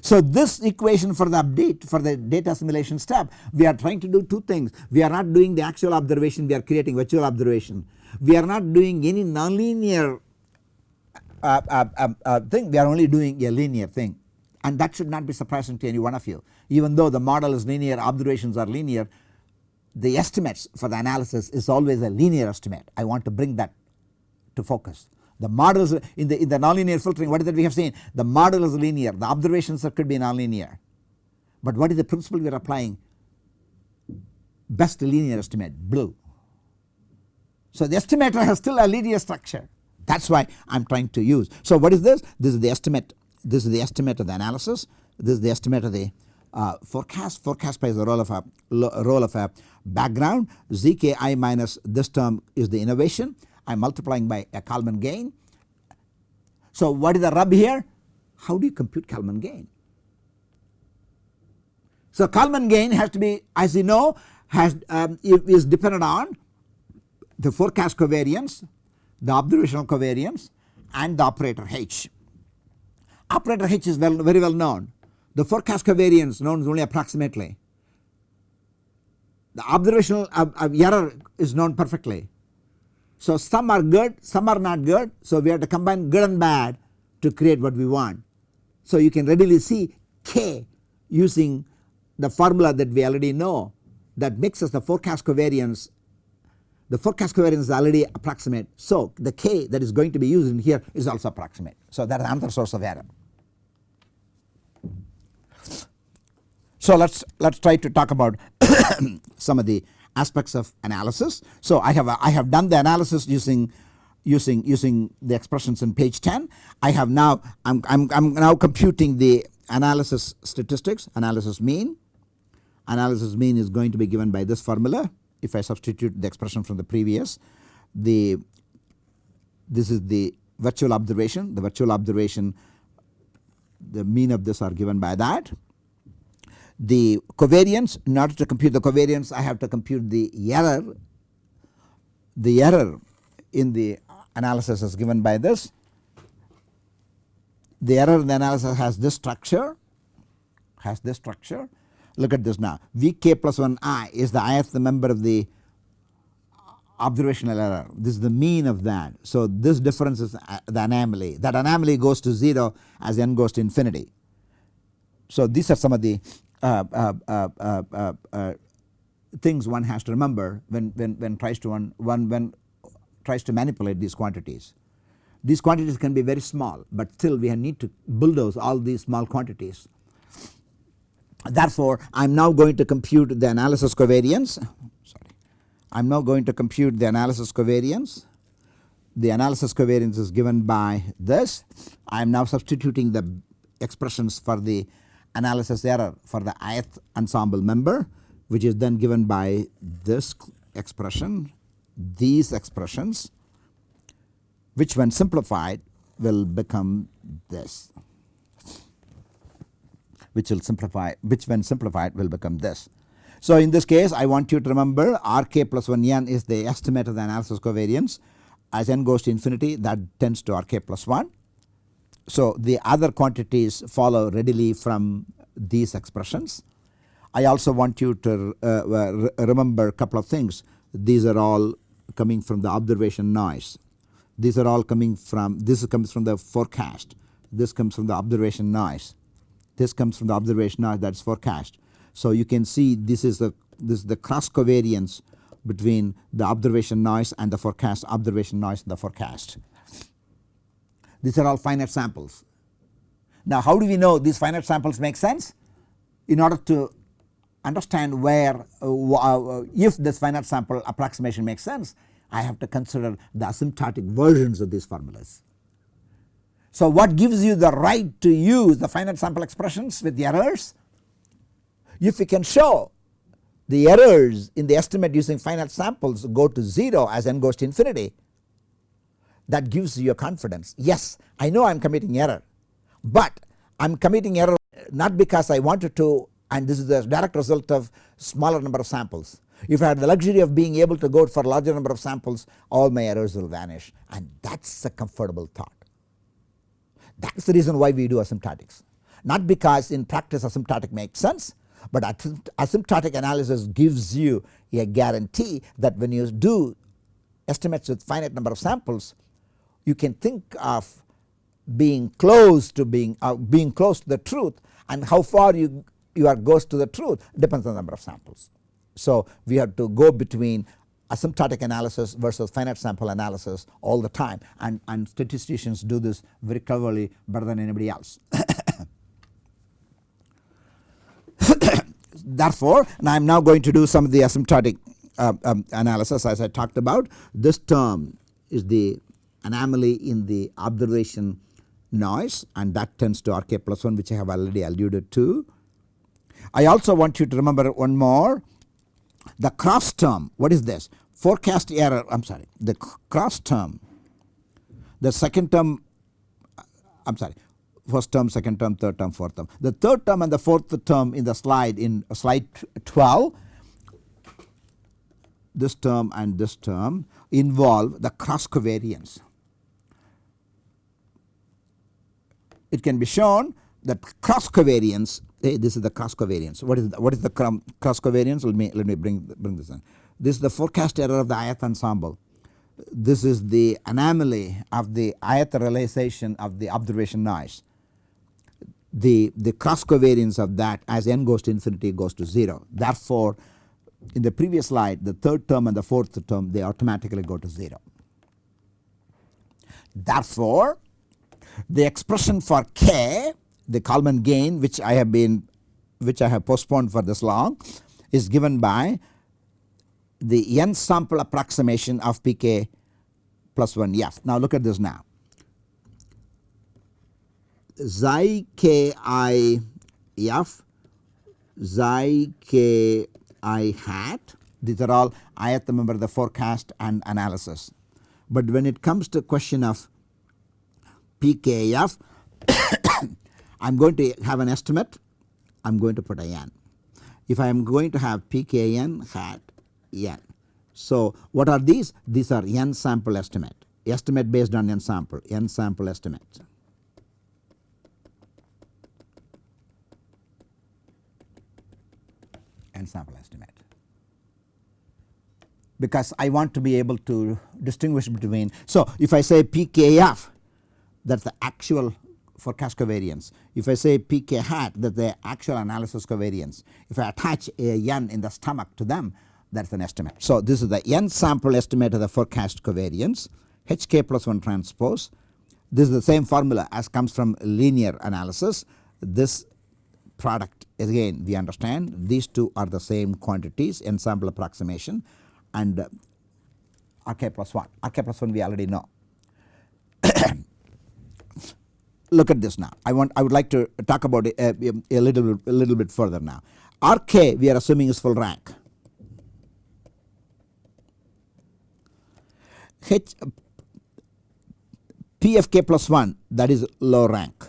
So this equation for the update for the data assimilation step we are trying to do two things. We are not doing the actual observation we are creating virtual observation. We are not doing any nonlinear uh, uh, uh, uh thing we are only doing a linear thing and that should not be surprising to any one of you. Even though the model is linear observations are linear the estimates for the analysis is always a linear estimate. I want to bring that to focus. The models in the in the nonlinear filtering what is that we have seen the model is linear the observations could be nonlinear but what is the principle we are applying best linear estimate blue. So the estimator has still a linear structure that is why I am trying to use. So what is this? This is the estimate this is the estimate of the analysis this is the estimate of the uh, forecast forecast plays the role of a role of a background zki minus this term is the innovation I am multiplying by a Kalman gain. So what is the rub here? How do you compute Kalman gain? So Kalman gain has to be as you know has um, is dependent on the forecast covariance, the observational covariance and the operator H. Operator H is well, very well known. The forecast covariance known is only approximately. The observational uh, uh, error is known perfectly. So some are good, some are not good. So we have to combine good and bad to create what we want. So you can readily see K using the formula that we already know that mixes the forecast covariance. The forecast covariance is already approximate. So the K that is going to be used in here is also approximate. So that is another source of error. So let us let us try to talk about [coughs] some of the aspects of analysis. So I have I have done the analysis using using using the expressions in page 10. I have now I'm, I'm, I'm now computing the analysis statistics analysis mean. Analysis mean is going to be given by this formula if I substitute the expression from the previous the this is the virtual observation the virtual observation the mean of this are given by that the covariance in order to compute the covariance I have to compute the error. The error in the analysis is given by this. The error in the analysis has this structure has this structure. Look at this now. Vk plus 1 i is the ith member of the observational error. This is the mean of that. So this difference is uh, the anomaly. That anomaly goes to 0 as n goes to infinity. So these are some of the uh uh, uh, things one has to remember when, when, when tries to one, one when tries to manipulate these quantities. These quantities can be very small but still we need to bulldoze all these small quantities. Therefore I am now going to compute the analysis covariance sorry I am now going to compute the analysis covariance. The analysis covariance is given by this I am now substituting the expressions for the analysis error for the ith ensemble member which is then given by this expression these expressions which when simplified will become this which will simplify which when simplified will become this. So in this case I want you to remember Rk plus 1 n is the estimate of the analysis covariance as n goes to infinity that tends to Rk plus 1 so the other quantities follow readily from these expressions. I also want you to uh, remember a couple of things these are all coming from the observation noise these are all coming from this comes from the forecast this comes from the observation noise this comes from the observation noise that is forecast. So you can see this is the this is the cross covariance between the observation noise and the forecast observation noise and the forecast. These are all finite samples. Now how do we know these finite samples make sense? In order to understand where uh, uh, if this finite sample approximation makes sense I have to consider the asymptotic versions of these formulas. So what gives you the right to use the finite sample expressions with the errors? If we can show the errors in the estimate using finite samples go to 0 as n goes to infinity that gives you a confidence. Yes I know I am committing error but I am committing error not because I wanted to and this is the direct result of smaller number of samples. If I had the luxury of being able to go for larger number of samples all my errors will vanish and that is a comfortable thought. That is the reason why we do asymptotics not because in practice asymptotic makes sense but asymptotic analysis gives you a guarantee that when you do estimates with finite number of samples you can think of being close to being uh, being close to the truth and how far you you are goes to the truth depends on the number of samples. So we have to go between asymptotic analysis versus finite sample analysis all the time and, and statisticians do this very cleverly better than anybody else. [coughs] Therefore, and I am now going to do some of the asymptotic uh, um, analysis as I talked about. This term is the anomaly in the observation noise and that tends to RK plus 1 which I have already alluded to. I also want you to remember one more the cross term what is this forecast error I am sorry the cross term the second term I am sorry first term second term third term fourth term. The third term and the fourth term in the slide in slide 12 this term and this term involve the cross covariance. It can be shown that cross covariance eh, hey, this is the cross covariance what is the, what is the cross covariance let me let me bring bring this in. This is the forecast error of the ith ensemble. This is the anomaly of the ith realization of the observation noise the, the cross covariance of that as n goes to infinity goes to 0. Therefore, in the previous slide the third term and the fourth term they automatically go to 0. Therefore, the expression for k the Kalman gain which I have been which I have postponed for this long is given by the n sample approximation of pk plus 1 f. Now look at this now xi k i f xi k i hat these are all I have to remember the forecast and analysis. But when it comes to question of PKF [coughs] I am going to have an estimate I am going to put a n. If I am going to have PKN hat n. So what are these? These are n sample estimate estimate based on n sample n sample estimate. and sample estimate because I want to be able to distinguish between. So, if I say PKF that is the actual forecast covariance, if I say PK hat that is the actual analysis covariance, if I attach a n in the stomach to them that is an estimate. So, this is the n sample estimate of the forecast covariance HK plus 1 transpose. This is the same formula as comes from linear analysis. This product again we understand these two are the same quantities ensemble approximation and uh, RK plus 1 RK plus 1 we already know. [coughs] Look at this now. I want I would like to talk about it a, a, little a little bit further now. RK we are assuming is full rank. H PFK plus 1 that is low rank.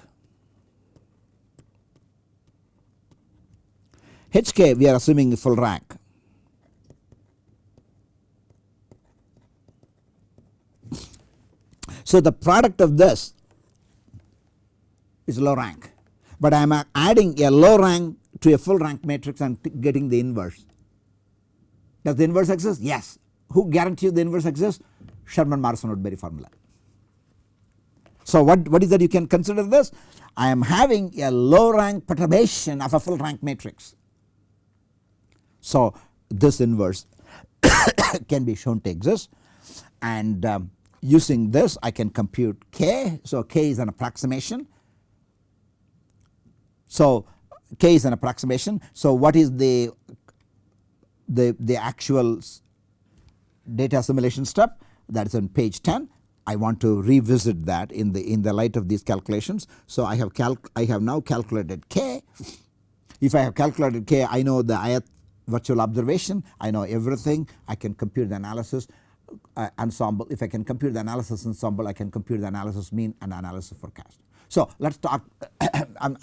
HK we are assuming is full rank. So the product of this is low rank, but I am adding a low rank to a full rank matrix and getting the inverse. Does the inverse exist? Yes. Who guarantees the inverse exists? Sherman Morrison Woodbury formula. So what, what is that you can consider this? I am having a low rank perturbation of a full rank matrix. So this inverse [coughs] can be shown to exist and um, using this I can compute k. So k is an approximation. So k is an approximation. So what is the the, the actual data assimilation step that is on page 10 I want to revisit that in the in the light of these calculations. So I have calc I have now calculated k. If I have calculated k I know the ith virtual observation I know everything I can compute the analysis uh, ensemble if I can compute the analysis ensemble I can compute the analysis mean and analysis forecast. So let us talk [coughs] and,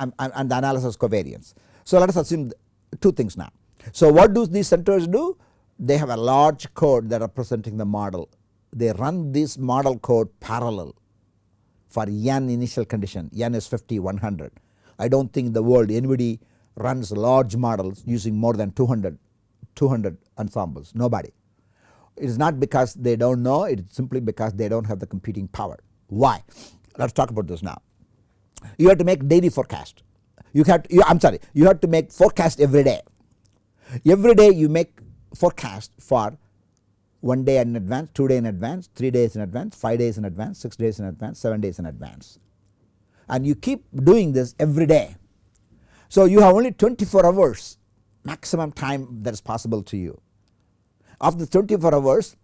the analysis covariance. So let us assume two things now. So what do these centers do? They have a large code that are presenting the model. They run this model code parallel for n initial condition n is 50 100. I do not think the world anybody runs large models using more than 200 200 ensembles nobody. It is not because they do not know it is simply because they do not have the computing power. Why? Let us talk about this now. You have to make daily forecast. You have to, you, I am sorry you have to make forecast every day. Every day you make forecast for 1 day in advance, 2 day in advance, 3 days in advance, 5 days in advance, 6 days in advance, 7 days in advance and you keep doing this every day. So you have only 24 hours maximum time that is possible to you. Of the 24 hours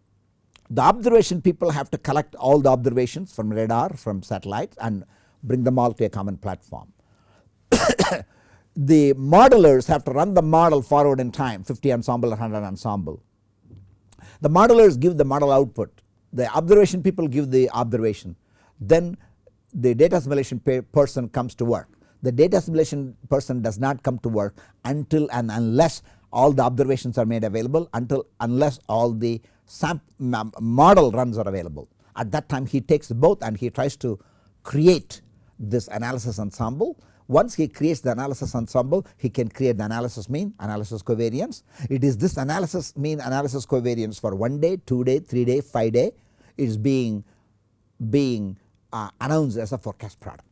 the observation people have to collect all the observations from radar from satellites and bring them all to a common platform. [coughs] the modelers have to run the model forward in time 50 ensemble 100 ensemble. The modelers give the model output the observation people give the observation then the data assimilation person comes to work. The data assimilation person does not come to work until and unless all the observations are made available until unless all the model runs are available. At that time he takes both and he tries to create this analysis ensemble. Once he creates the analysis ensemble he can create the analysis mean analysis covariance. It is this analysis mean analysis covariance for 1 day, 2 day, 3 day, 5 day is being being uh, announced as a forecast product.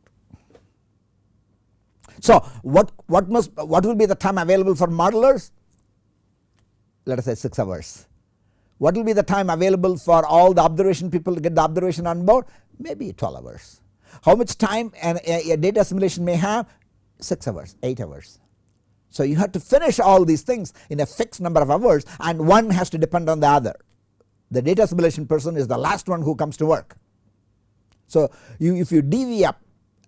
So what, what must what will be the time available for modelers? Let us say 6 hours. What will be the time available for all the observation people to get the observation on board? Maybe 12 hours. How much time an, a, a data assimilation may have? 6 hours, 8 hours. So you have to finish all these things in a fixed number of hours and one has to depend on the other. The data assimilation person is the last one who comes to work. So you if you divvy up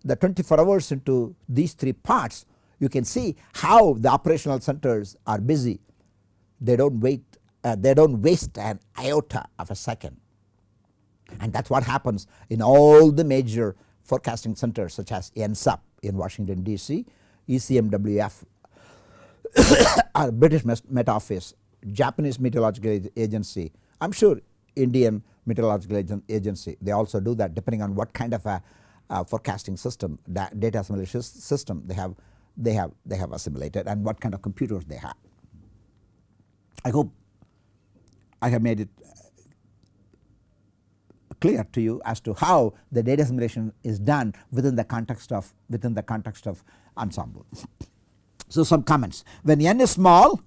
the 24 hours into these 3 parts you can see how the operational centers are busy. They do not wait uh, they do not waste an iota of a second and that is what happens in all the major forecasting centers such as NCEP in Washington DC, ECMWF [coughs] British Met Office, Japanese Meteorological Agency, I am sure Indian meteorological agency they also do that depending on what kind of a forecasting system data assimilation system they have they have they have assimilated and what kind of computers they have. I hope I have made it clear to you as to how the data assimilation is done within the context of within the context of ensemble. So some comments when n is small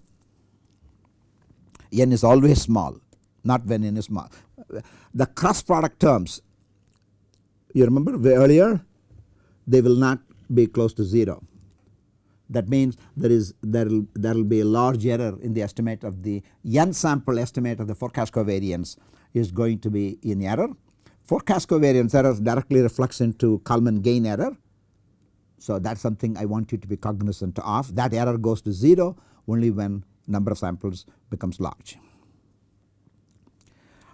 n is always small not when n is small the cross product terms you remember earlier they will not be close to 0. That means there is there will there will be a large error in the estimate of the n sample estimate of the forecast covariance is going to be in error. Forecast covariance error directly reflects into Kalman gain error. So that is something I want you to be cognizant of that error goes to 0 only when number of samples becomes large.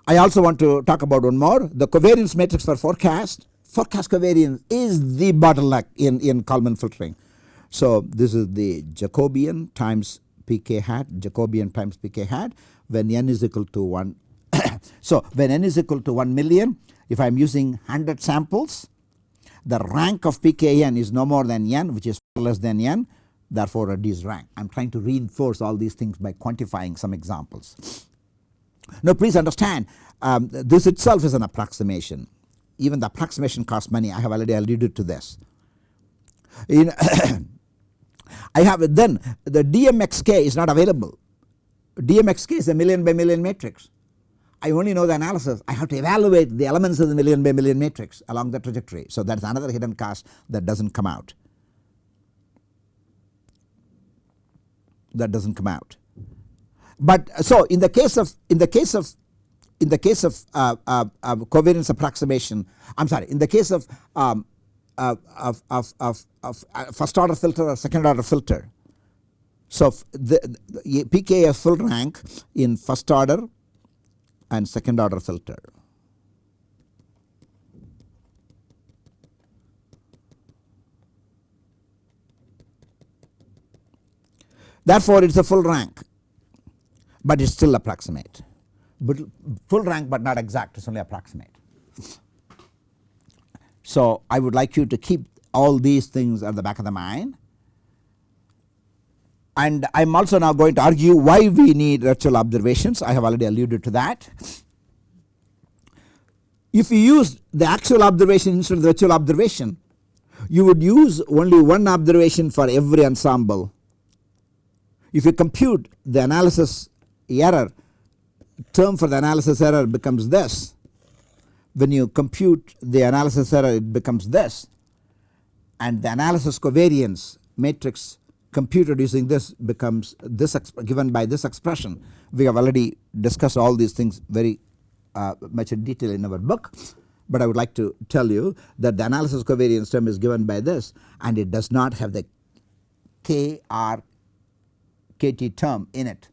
I also want to talk about one more the covariance matrix for forecast. Forecast covariance is the bottleneck in, in Kalman filtering. So this is the Jacobian times pk hat Jacobian times pk hat when n is equal to 1. [coughs] so when n is equal to 1 million if I am using 100 samples the rank of pkn is no more than n which is less than n therefore reduce rank. I am trying to reinforce all these things by quantifying some examples. Now please understand um, this itself is an approximation even the approximation costs money I have already alluded to this. In [coughs] I have then the DMXK is not available DMXK is a million by million matrix. I only know the analysis I have to evaluate the elements of the million by million matrix along the trajectory. So that is another hidden cost that does not come out that does not come out. But so in the case of in the case of in the case of uh, uh, uh, covariance approximation I am sorry in the case of, um, of, of, of, of, first order filter or second order filter. So, the, the pKa full rank in first order and second order filter. Therefore, it is a full rank, but it is still approximate, but full rank but not exact it is only approximate. So, I would like you to keep all these things at the back of the mind and I am also now going to argue why we need virtual observations I have already alluded to that. If you use the actual observation instead of the virtual observation you would use only one observation for every ensemble. If you compute the analysis error term for the analysis error becomes this when you compute the analysis error it becomes this and the analysis covariance matrix computed using this becomes this given by this expression. We have already discussed all these things very uh, much in detail in our book, but I would like to tell you that the analysis covariance term is given by this and it does not have the K R K T term in it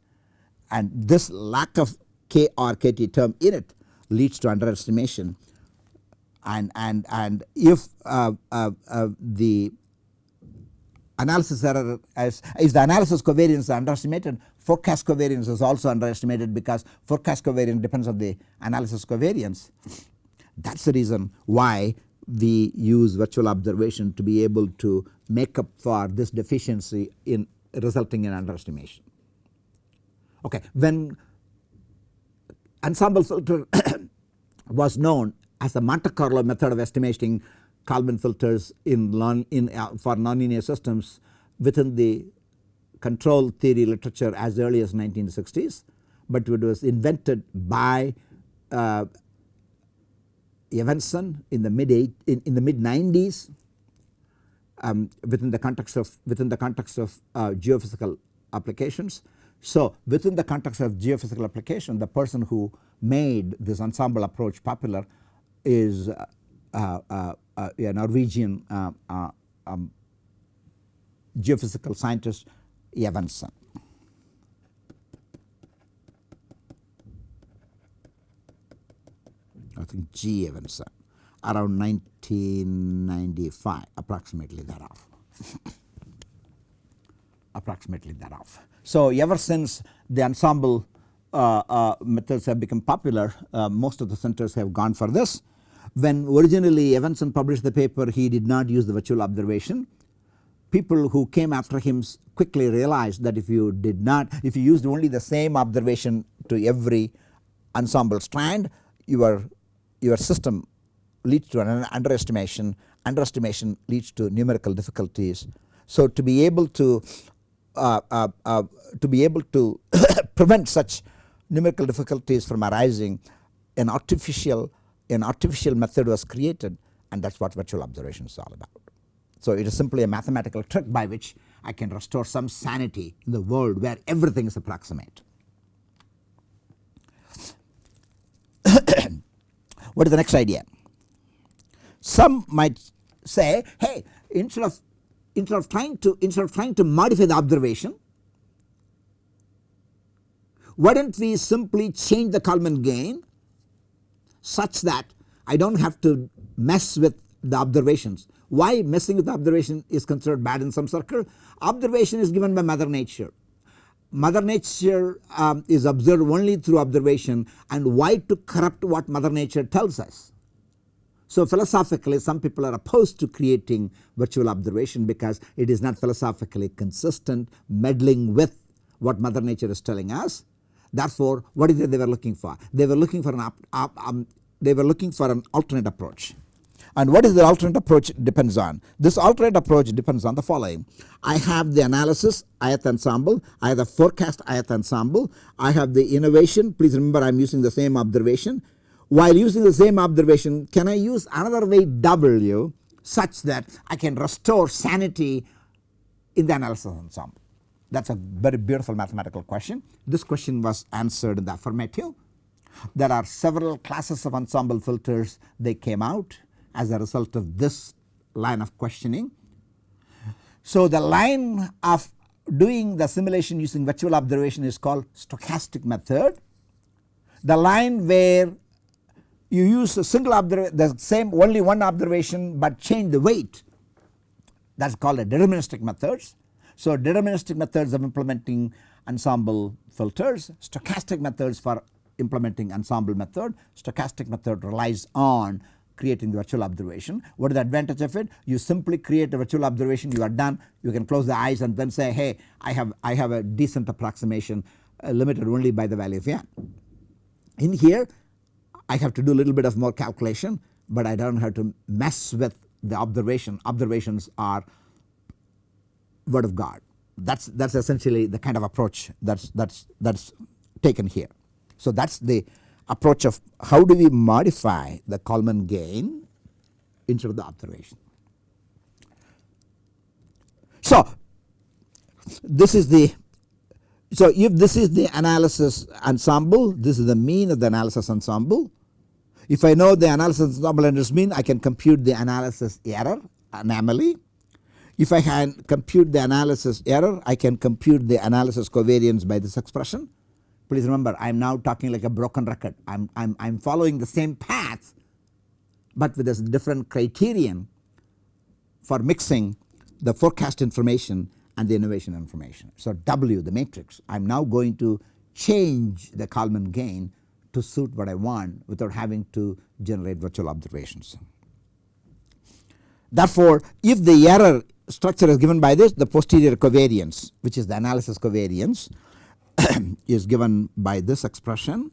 and this lack of K R K T term in it leads to underestimation and and and if uh, uh, uh, the analysis error as is the analysis covariance underestimated forecast covariance is also underestimated because forecast covariance depends on the analysis covariance that is the reason why we use virtual observation to be able to make up for this deficiency in resulting in underestimation. Okay. When ensemble filter [coughs] was known as the Monte Carlo method of estimating Kalman filters in, non, in uh, for nonlinear systems within the control theory literature as early as 1960s, but it was invented by uh, Evensen in the mid eight, in, in the mid 90s um, within the context of within the context of uh, geophysical applications. So, within the context of geophysical application the person who made this ensemble approach popular is uh, uh, a Norwegian uh, uh, um, geophysical scientist Evensen. I think G. Evensen around 1995 approximately thereof [laughs] approximately thereof. So, ever since the ensemble uh, uh, methods have become popular uh, most of the centers have gone for this when originally Evensen published the paper he did not use the virtual observation. People who came after him quickly realized that if you did not if you used only the same observation to every ensemble strand your your system leads to an underestimation underestimation leads to numerical difficulties. So to be able to uh, uh, uh, to be able to [coughs] prevent such numerical difficulties from arising an artificial an artificial method was created and that is what virtual observation is all about. So, it is simply a mathematical trick by which I can restore some sanity in the world where everything is approximate. [coughs] what is the next idea? Some might say hey instead of instead of trying to instead of trying to modify the observation why don't we simply change the Kalman gain such that I do not have to mess with the observations. Why messing with the observation is considered bad in some circle? Observation is given by mother nature. Mother nature um, is observed only through observation and why to corrupt what mother nature tells us. So philosophically some people are opposed to creating virtual observation because it is not philosophically consistent meddling with what mother nature is telling us Therefore, what is it they were looking for? They were looking for an up, up, um, they were looking for an alternate approach. And what is the alternate approach depends on? This alternate approach depends on the following. I have the analysis ith ensemble, I have the forecast ith ensemble, I have the innovation, please remember I am using the same observation. While using the same observation can I use another way W such that I can restore sanity in the analysis ensemble. That is a very beautiful mathematical question. This question was answered in the affirmative. There are several classes of ensemble filters they came out as a result of this line of questioning. So the line of doing the simulation using virtual observation is called stochastic method. The line where you use a single observation the same only one observation but change the weight that is called a deterministic methods. So deterministic methods of implementing ensemble filters, stochastic methods for implementing ensemble method, stochastic method relies on creating the virtual observation. What is the advantage of it? You simply create a virtual observation you are done you can close the eyes and then say hey I have I have a decent approximation uh, limited only by the value of n. In here I have to do a little bit of more calculation but I do not have to mess with the observation observations are word of God that is that is essentially the kind of approach that is that is that is taken here. So that is the approach of how do we modify the Kalman gain instead of the observation. So this is the so if this is the analysis ensemble this is the mean of the analysis ensemble. If I know the analysis ensemble and its mean I can compute the analysis error anomaly. If I can compute the analysis error I can compute the analysis covariance by this expression Please remember I am now talking like a broken record I am I'm, I'm following the same path but with a different criterion for mixing the forecast information and the innovation information. So W the matrix I am now going to change the Kalman gain to suit what I want without having to generate virtual observations. Therefore, if the error structure is given by this the posterior covariance which is the analysis covariance [coughs] is given by this expression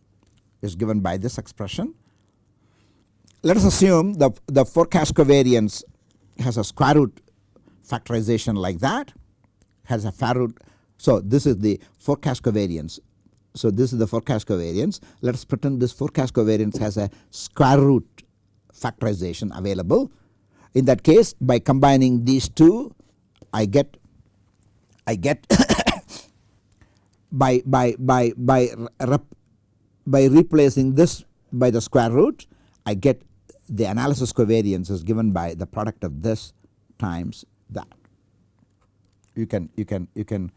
is given by this expression. Let us assume the, the forecast covariance has a square root factorization like that has a square root. So this is the forecast covariance. So this is the forecast covariance. Let us pretend this forecast covariance has a square root factorization available. In that case by combining these two I get I get [coughs] by by by by rep, by replacing this by the square root I get the analysis covariance is given by the product of this times that. You can you can you can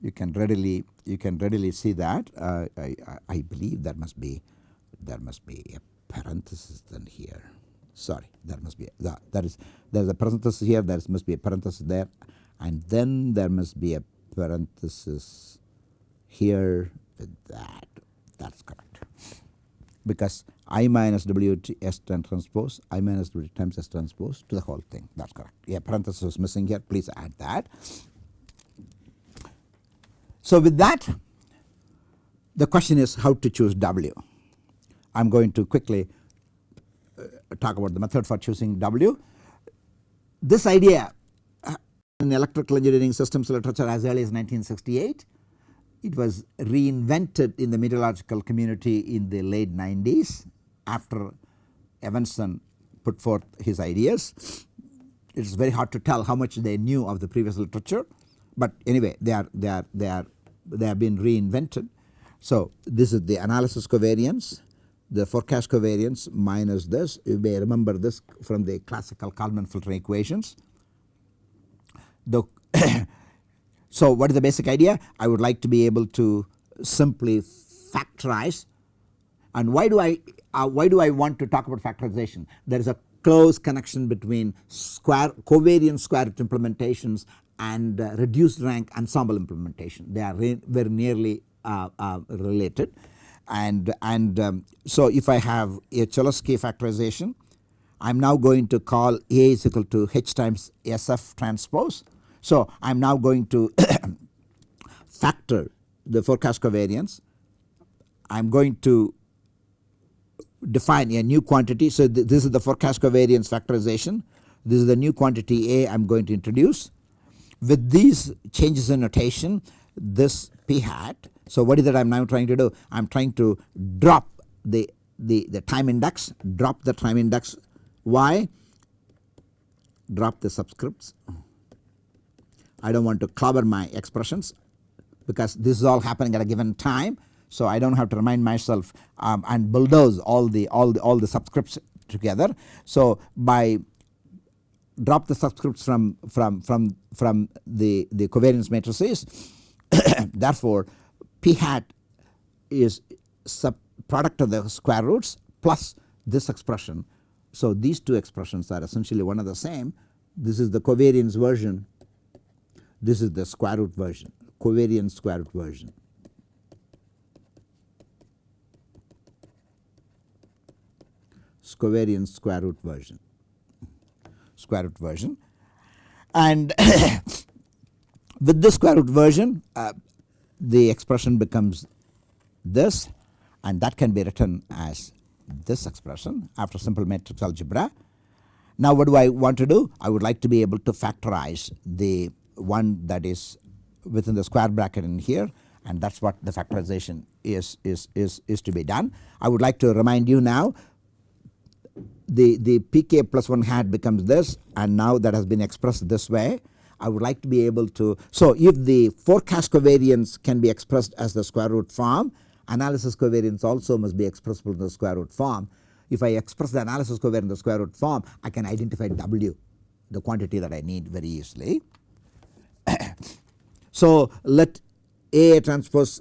you can readily you can readily see that uh, I, I believe there must be there must be a parenthesis then here sorry there must be that that is there is a parenthesis here there must be a parenthesis there and then there must be a parenthesis here with that that is correct because I minus W T S transpose I minus W times S transpose to the whole thing that is correct. Yeah parenthesis is missing here please add that. So with that the question is how to choose W. I am going to quickly uh, talk about the method for choosing W. This idea uh, in electrical engineering systems literature as early as 1968 it was reinvented in the meteorological community in the late 90s after Evensen put forth his ideas. It is very hard to tell how much they knew of the previous literature, but anyway they are they are they are they have been reinvented. So this is the analysis covariance, the forecast covariance minus this. You may remember this from the classical Kalman filter equations. The [coughs] [coughs] So what is the basic idea? I would like to be able to simply factorize and why do I uh, why do I want to talk about factorization? There is a close connection between square covariance square root implementations and uh, reduced rank ensemble implementation. They are very nearly uh, uh, related and and um, so if I have a Cholesky factorization I am now going to call A is equal to H times SF transpose so I am now going to [coughs] factor the forecast covariance. I am going to define a new quantity. So th this is the forecast covariance factorization. This is the new quantity A I am going to introduce. With these changes in notation this p hat. So what is that I am now trying to do? I am trying to drop the, the, the time index, drop the time index. Why? Drop the subscripts. I do not want to clobber my expressions because this is all happening at a given time. So I do not have to remind myself um, and bulldoze all the all the all the subscripts together. So by drop the subscripts from from from from the the covariance matrices [coughs] therefore p hat is sub product of the square roots plus this expression. So, these two expressions are essentially one and the same this is the covariance version this is the square root version covariance square root version. covariance square root version square root version and [coughs] with this square root version uh, the expression becomes this and that can be written as this expression after simple matrix algebra. Now what do I want to do? I would like to be able to factorize the one that is within the square bracket in here and that is what the factorization is, is, is, is to be done. I would like to remind you now the, the pk plus 1 hat becomes this and now that has been expressed this way. I would like to be able to. So, if the forecast covariance can be expressed as the square root form analysis covariance also must be expressible in the square root form. If I express the analysis covariance in the square root form I can identify W the quantity that I need very easily. So, let A transpose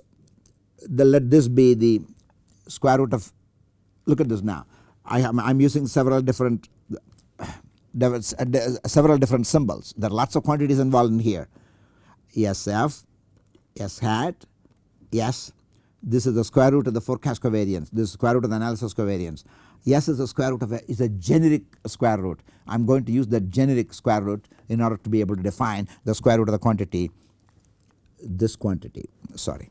the let this be the square root of look at this now. I am I am using several different [sighs] several different symbols. There are lots of quantities involved in here. SF, S hat, S this is the square root of the forecast covariance. This is square root of the analysis covariance. S is the square root of a is a generic square root. I am going to use the generic square root in order to be able to define the square root of the quantity this quantity. Sorry.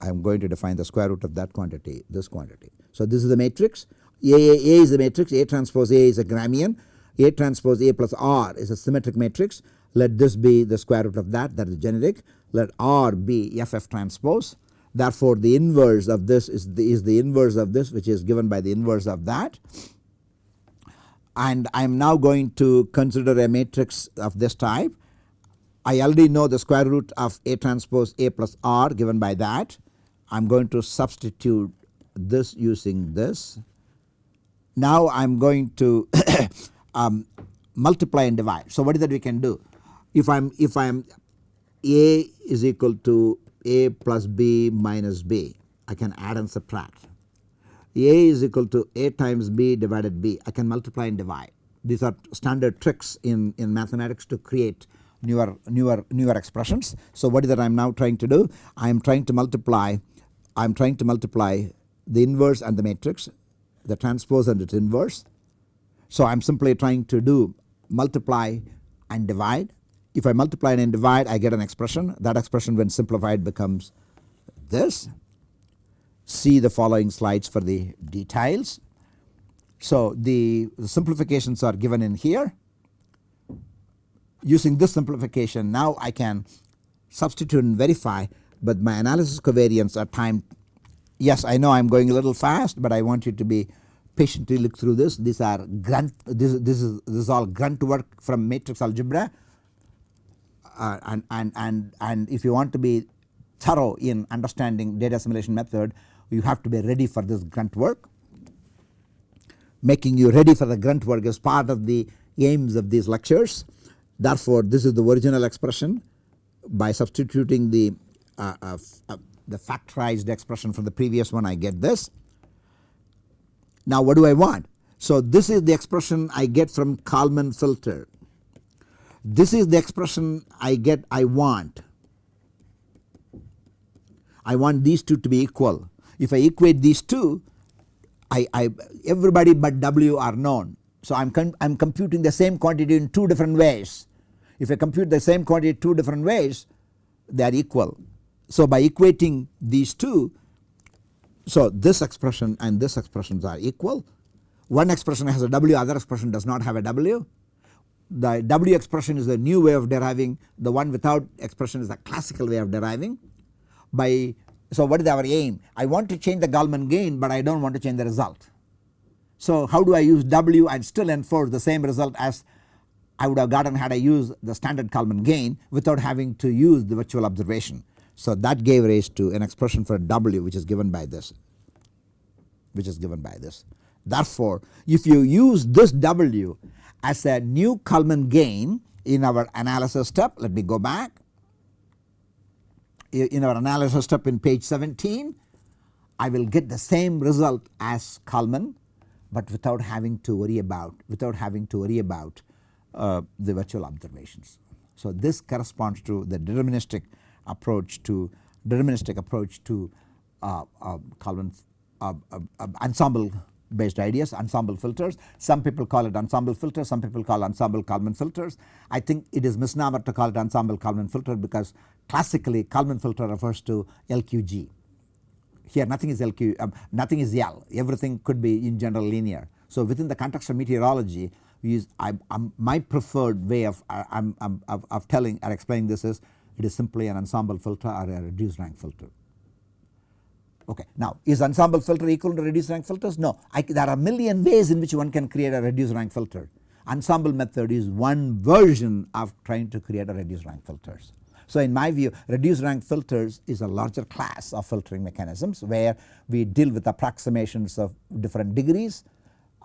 I am going to define the square root of that quantity this quantity. So this is the matrix. A, a, a is the matrix. A transpose A is a Gramian. A transpose A plus R is a symmetric matrix. Let this be the square root of that. That is generic. Let R be FF transpose. Therefore the inverse of this is the, is the inverse of this which is given by the inverse of that. And I am now going to consider a matrix of this type I already know the square root of A transpose A plus R given by that I am going to substitute this using this now I am going to [coughs] um, multiply and divide. So what is that we can do? If I am if I am A is equal to A plus B minus B, I can add and subtract. A is equal to A times B divided B, I can multiply and divide. These are standard tricks in, in mathematics to create newer newer newer expressions. So what is that I am now trying to do? I am trying to multiply I am trying to multiply the inverse and the matrix the transpose and its inverse. So I am simply trying to do multiply and divide. If I multiply and divide I get an expression that expression when simplified becomes this. See the following slides for the details. So the, the simplifications are given in here. Using this simplification now I can substitute and verify but my analysis covariance are time yes I know I am going a little fast but I want you to be patiently look through this. These are grunt this, this is this is all grunt work from matrix algebra. Uh, and, and, and, and if you want to be thorough in understanding data assimilation method you have to be ready for this grunt work. Making you ready for the grunt work is part of the aims of these lectures therefore this is the original expression by substituting the uh, uh, uh the factorized expression from the previous one I get this. Now what do I want? So this is the expression I get from Kalman filter. This is the expression I get I want. I want these two to be equal. If I equate these two I, I everybody but W are known. So I am I am computing the same quantity in two different ways. If I compute the same quantity two different ways they are equal. So by equating these two so this expression and this expressions are equal. One expression has a W other expression does not have a W. The W expression is the new way of deriving the one without expression is the classical way of deriving by so what is our aim I want to change the Kalman gain but I do not want to change the result. So how do I use W and still enforce the same result as I would have gotten had I used the standard Kalman gain without having to use the virtual observation. So that gave rise to an expression for W which is given by this which is given by this. Therefore if you use this W as a new Kalman gain in our analysis step. Let me go back. In our analysis step in page 17 I will get the same result as Kalman but without having to worry about without having to worry about uh, the virtual observations. So this corresponds to the deterministic approach to deterministic approach to uh, Kalman uh, uh, uh, ensemble based ideas ensemble filters. Some people call it ensemble filters, some people call ensemble Kalman filters. I think it is misnomer to call it ensemble Kalman filter because classically Kalman filter refers to LQG. Here nothing is LQ, um, nothing is L, everything could be in general linear. So within the context of meteorology use I, my preferred way of, uh, of, of telling or explaining this is it is simply an ensemble filter or a reduced rank filter. Okay. Now is ensemble filter equal to reduced rank filters? No, I, there are a million ways in which one can create a reduced rank filter. Ensemble method is one version of trying to create a reduced rank filters. So in my view reduced rank filters is a larger class of filtering mechanisms where we deal with approximations of different degrees.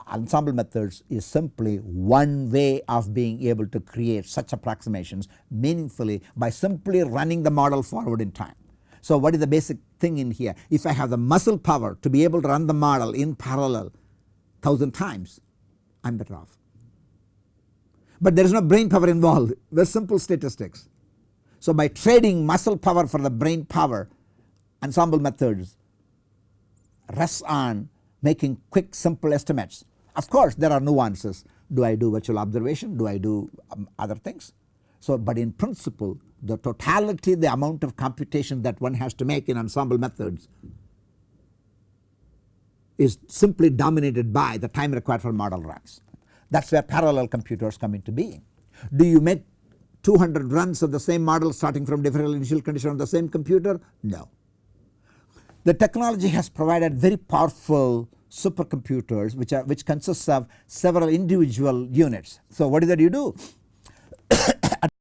Ensemble methods is simply one way of being able to create such approximations meaningfully by simply running the model forward in time. So what is the basic thing in here? If I have the muscle power to be able to run the model in parallel thousand times I am better off. But there is no brain power involved very simple statistics. So by trading muscle power for the brain power ensemble methods rests on making quick simple estimates. Of course there are nuances do I do virtual observation do I do um, other things. So but in principle the totality the amount of computation that one has to make in ensemble methods is simply dominated by the time required for model runs. That is where parallel computers come into being. Do you make 200 runs of the same model starting from different initial condition on the same computer? No. The technology has provided very powerful supercomputers which are which consists of several individual units. So what is that you do [coughs]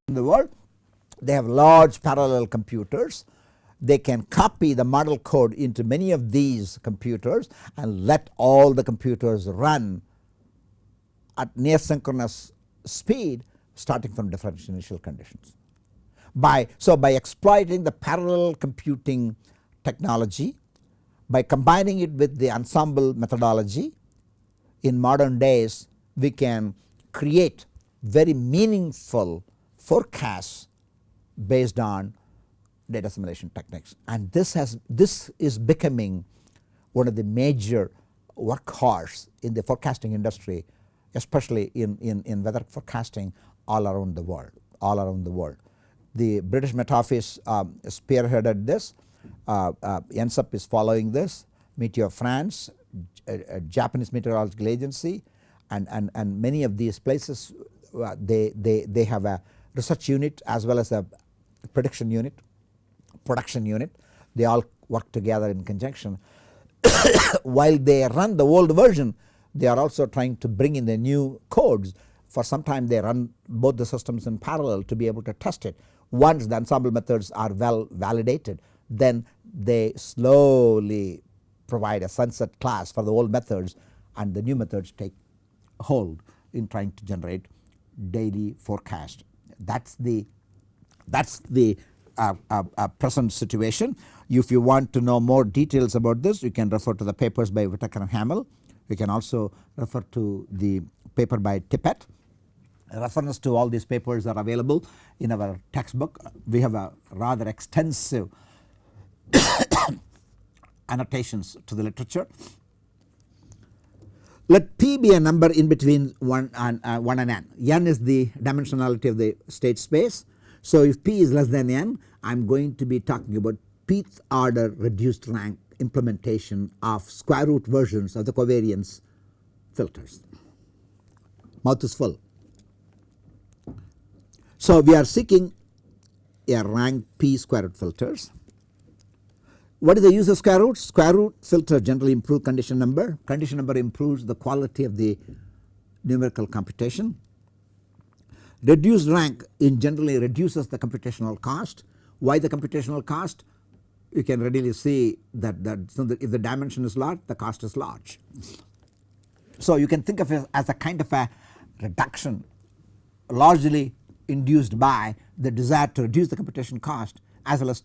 in the world they have large parallel computers they can copy the model code into many of these computers and let all the computers run at near synchronous speed starting from different initial conditions. By so by exploiting the parallel computing technology by combining it with the ensemble methodology in modern days we can create very meaningful forecasts based on data assimilation techniques and this has this is becoming one of the major workhorse in the forecasting industry especially in, in, in weather forecasting all around the world all around the world. The British Met Office um, spearheaded this, uh, uh, NCEP is following this, Météo-France, uh, Japanese Meteorological Agency and, and, and many of these places uh, they, they, they have a research unit as well as a prediction unit, production unit they all work together in conjunction. [coughs] While they run the old version they are also trying to bring in the new codes for some time they run both the systems in parallel to be able to test it. Once the ensemble methods are well validated then they slowly provide a sunset class for the old methods and the new methods take hold in trying to generate daily forecast. That is the that is the uh, uh, uh, present situation. If you want to know more details about this you can refer to the papers by Whitaker and Hamill. You can also refer to the paper by Tippett. Reference to all these papers are available in our textbook. We have a rather extensive [coughs] annotations to the literature. Let P be a number in between 1 and, uh, 1 and n. n is the dimensionality of the state space. So if P is less than n I am going to be talking about pth order reduced rank implementation of square root versions of the covariance filters. Mouth is full. So we are seeking a rank P square root filters what is the use of square root? Square root filter generally improve condition number, condition number improves the quality of the numerical computation. Reduced rank in generally reduces the computational cost. Why the computational cost? You can readily see that, that, so that if the dimension is large the cost is large. So you can think of it as a kind of a reduction largely induced by the desire to reduce the computation cost as well as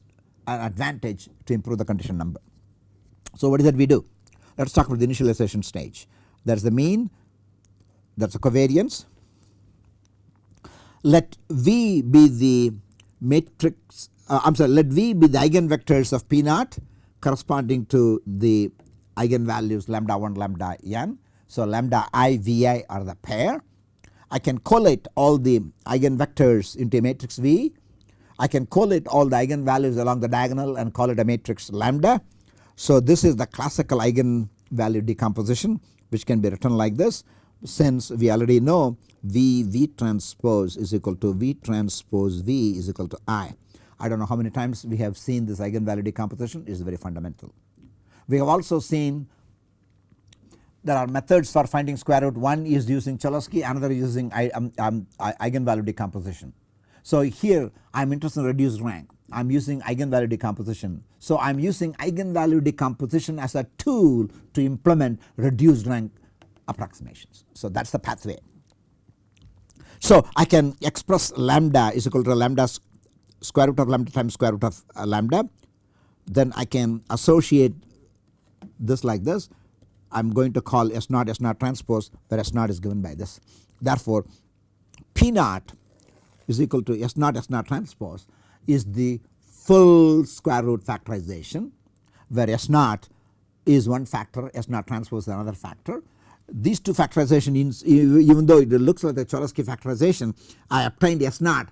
an advantage to improve the condition number. So, what is that we do? Let us talk about the initialization stage. That is the mean, that is the covariance. Let V be the matrix, uh, I am sorry, let V be the eigenvectors of P naught corresponding to the eigenvalues lambda 1 lambda n. So, lambda i v i are the pair. I can collate all the eigenvectors into a matrix V. I can collate all the eigenvalues along the diagonal and call it a matrix lambda. So, this is the classical eigenvalue decomposition which can be written like this since we already know V V transpose is equal to V transpose V is equal to I. I do not know how many times we have seen this eigenvalue decomposition it is very fundamental. We have also seen there are methods for finding square root one is using Cholesky another is using um, um, eigenvalue decomposition. So here I am interested in reduced rank I am using eigenvalue decomposition. So I am using eigenvalue decomposition as a tool to implement reduced rank approximations. So that is the pathway. So I can express lambda is equal to lambda square root of lambda times square root of uh, lambda then I can associate this like this I am going to call S naught S naught transpose where S naught is given by this. Therefore, P naught is equal to S naught S naught transpose is the full square root factorization where S naught is one factor S naught transpose is another factor. These two factorization even though it looks like the Cholesky factorization I obtained S naught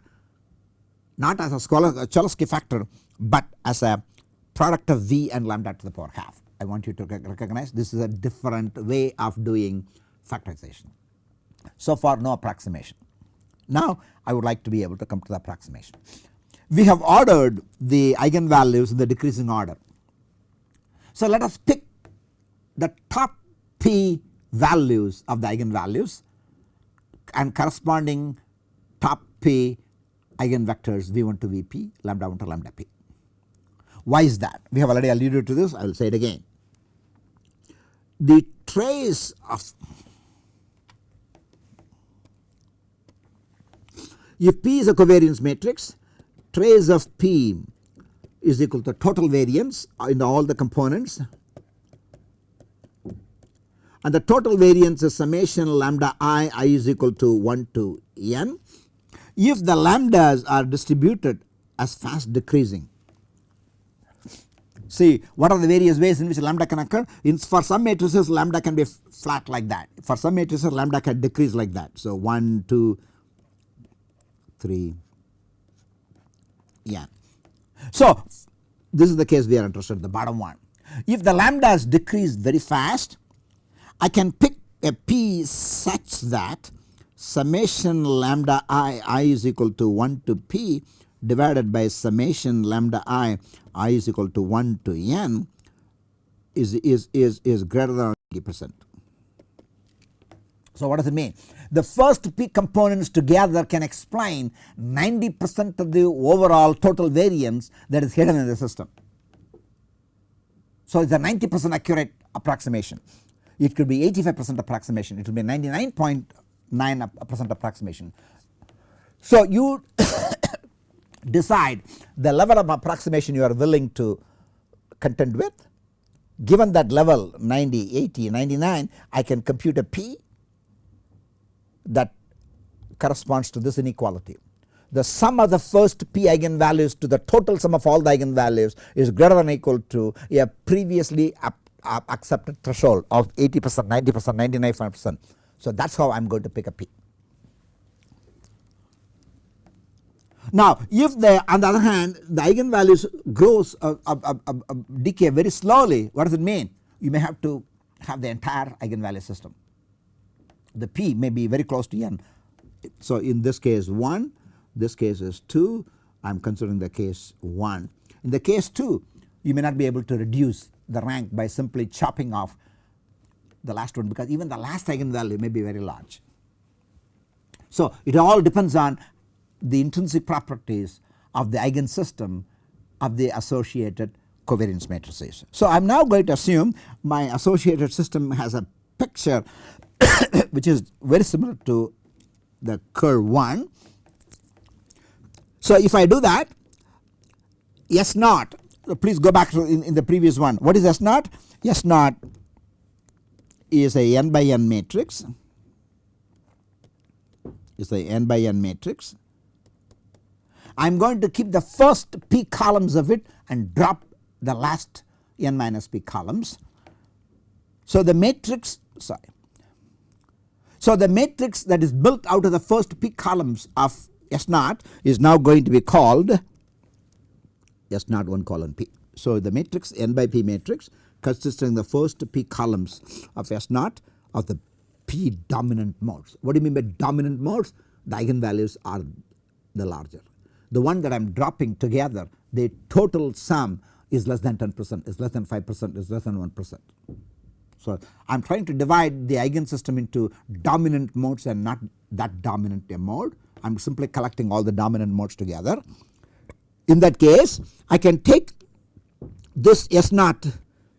not as a Cholesky factor but as a product of V and lambda to the power half. I want you to recognize this is a different way of doing factorization. So far no approximation. Now I would like to be able to come to the approximation. We have ordered the eigenvalues in the decreasing order. So let us pick the top p values of the eigenvalues and corresponding top p eigenvectors v1 to vp lambda 1 to lambda p. Why is that? We have already alluded to this I will say it again the trace of if P is a covariance matrix trace of P is equal to total variance in all the components and the total variance is summation lambda i i is equal to 1 to n. If the lambdas are distributed as fast decreasing See what are the various ways in which lambda can occur in for some matrices lambda can be flat like that for some matrices lambda can decrease like that. So 1 2 3 yeah. So this is the case we are interested in the bottom one. If the lambdas decrease very fast I can pick a p such that summation lambda i i is equal to 1 to p divided by summation lambda i i is equal to 1 to n is, is, is, is greater than 90 percent. So what does it mean? The first p components together can explain 90 percent of the overall total variance that is hidden in the system. So it is a 90 percent accurate approximation. It could be 85 percent approximation, it could be 99.9 percent approximation. So you decide the level of approximation you are willing to contend with. Given that level 90, 80, 99 I can compute a p that corresponds to this inequality. The sum of the first p eigenvalues to the total sum of all the eigenvalues is greater than or equal to a previously accepted threshold of 80 percent, 90 percent, 99 percent. So that is how I am going to pick a p. Now if the on the other hand the eigenvalues grows uh, uh, uh, uh, uh, decay very slowly what does it mean? You may have to have the entire eigenvalue system. The p may be very close to n. So in this case 1 this case is 2 I am considering the case 1. In the case 2 you may not be able to reduce the rank by simply chopping off the last one because even the last eigenvalue may be very large. So it all depends on the intrinsic properties of the eigensystem of the associated covariance matrices. So I am now going to assume my associated system has a picture [coughs] which is very similar to the curve 1. So if I do that S naught please go back to in, in the previous one what is S naught? S naught is a n by n matrix is a n by n matrix. I am going to keep the first p columns of it and drop the last n minus p columns. So the matrix sorry. So the matrix that is built out of the first p columns of S naught is now going to be called S naught 1 colon p. So the matrix n by p matrix consisting the first p columns of S naught of the p dominant modes. What do you mean by dominant modes? The eigenvalues are the larger. The one that I am dropping together the total sum is less than 10 percent is less than 5 percent is less than 1 percent. So I am trying to divide the eigensystem into dominant modes and not that dominant mode. I am simply collecting all the dominant modes together. In that case I can take this S naught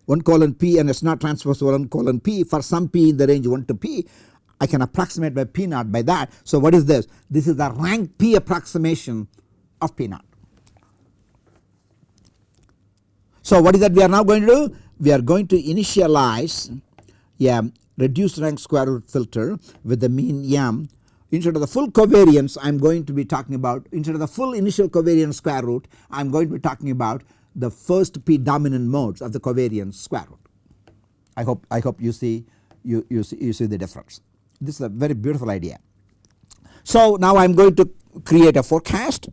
1 colon p and S naught transpose 1 colon p for some p in the range 1 to p I can approximate by p naught by that. So what is this? This is the rank p approximation of p naught. So what is that we are now going to do? We are going to initialize a reduced rank square root filter with the mean m instead of the full covariance I am going to be talking about instead of the full initial covariance square root I am going to be talking about the first p dominant modes of the covariance square root. I hope I hope you see you, you see you see the difference. This is a very beautiful idea. So now I am going to create a forecast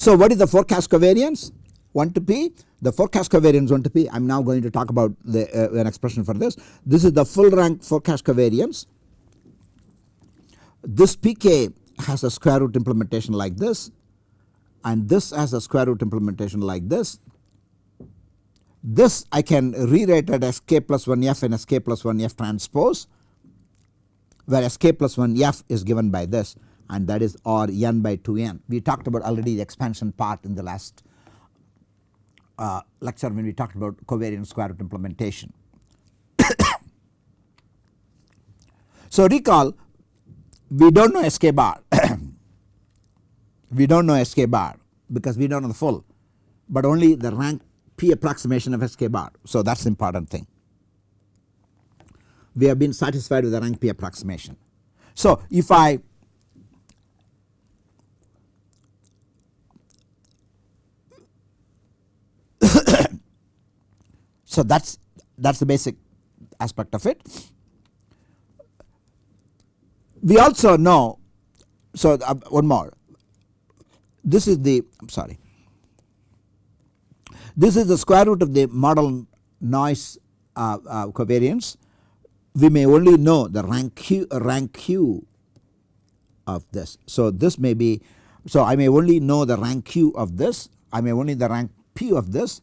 so what is the forecast covariance? 1 to p. The forecast covariance 1 to p. I am now going to talk about the uh, an expression for this. This is the full rank forecast covariance. This pk has a square root implementation like this and this has a square root implementation like this. This I can rewrite it as k plus 1 f and as k plus 1 f transpose whereas k plus 1 f is given by this and that is r n by 2 n. We talked about already the expansion part in the last uh, lecture when we talked about covariance square root implementation. [coughs] so recall we do not know sk bar [coughs] we do not know sk bar because we do not know the full but only the rank p approximation of sk bar. So that is the important thing. We have been satisfied with the rank p approximation. So if I so that is that is the basic aspect of it. We also know so uh, one more. This is the I am sorry. This is the square root of the model noise uh, uh, covariance. We may only know the rank q rank q of this. So this may be so I may only know the rank q of this. I may only the rank p of this.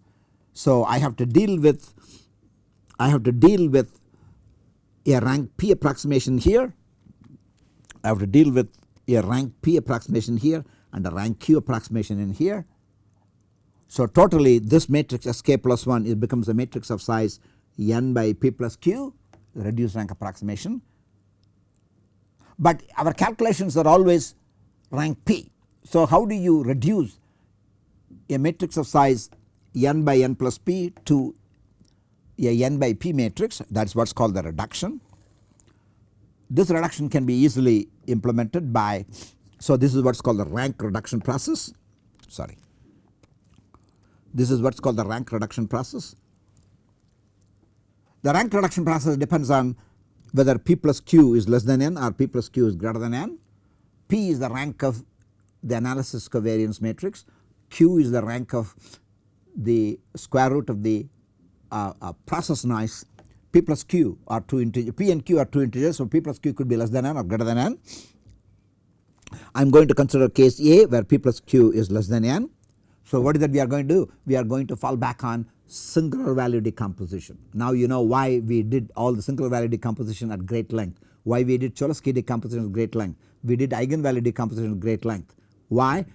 So I have to deal with I have to deal with a rank p approximation here I have to deal with a rank P approximation here and a rank Q approximation in here. So totally this matrix Sk plus 1 it becomes a matrix of size n by P plus Q reduced rank approximation. But our calculations are always rank P. So how do you reduce a matrix of size n by n plus P to a n by P matrix that is what is called the reduction. This reduction can be easily implemented by so this is what is called the rank reduction process sorry this is what is called the rank reduction process. The rank reduction process depends on whether p plus q is less than n or p plus q is greater than n. p is the rank of the analysis covariance matrix, q is the rank of the square root of the uh, uh, process noise p plus q are two integers p and q are two integers so p plus q could be less than n or greater than n. I am going to consider case A where p plus q is less than n. So what is that we are going to do? We are going to fall back on singular value decomposition. Now you know why we did all the singular value decomposition at great length, why we did Cholesky decomposition at great length, we did eigenvalue decomposition at great length. Why?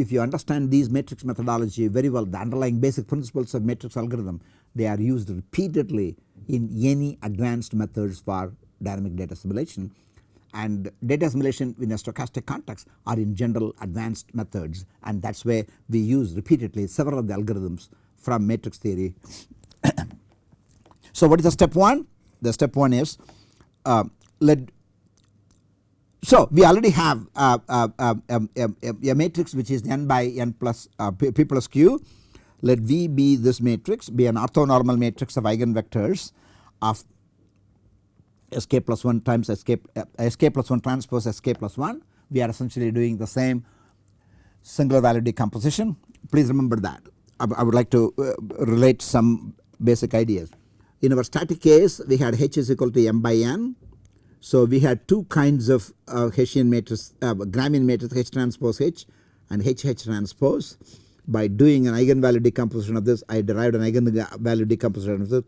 If you understand these matrix methodology very well the underlying basic principles of matrix algorithm they are used repeatedly in any advanced methods for dynamic data assimilation and data assimilation in a stochastic context are in general advanced methods and that is where we use repeatedly several of the algorithms from matrix theory. [coughs] so what is the step 1? The step 1 is uh, let so we already have uh, uh, um, um, um, a matrix which is n by n plus uh, p, plus q. Let V be this matrix be an orthonormal matrix of eigenvectors of sk plus 1 times sk, uh, sk plus 1 transpose sk plus 1 we are essentially doing the same singular value decomposition. Please remember that. I, I would like to uh, relate some basic ideas. In our static case we had H is equal to m by n so we had two kinds of uh, Hessian matrix uh, Gramian matrix H transpose H and H H transpose by doing an eigenvalue decomposition of this I derived an eigenvalue decomposition of this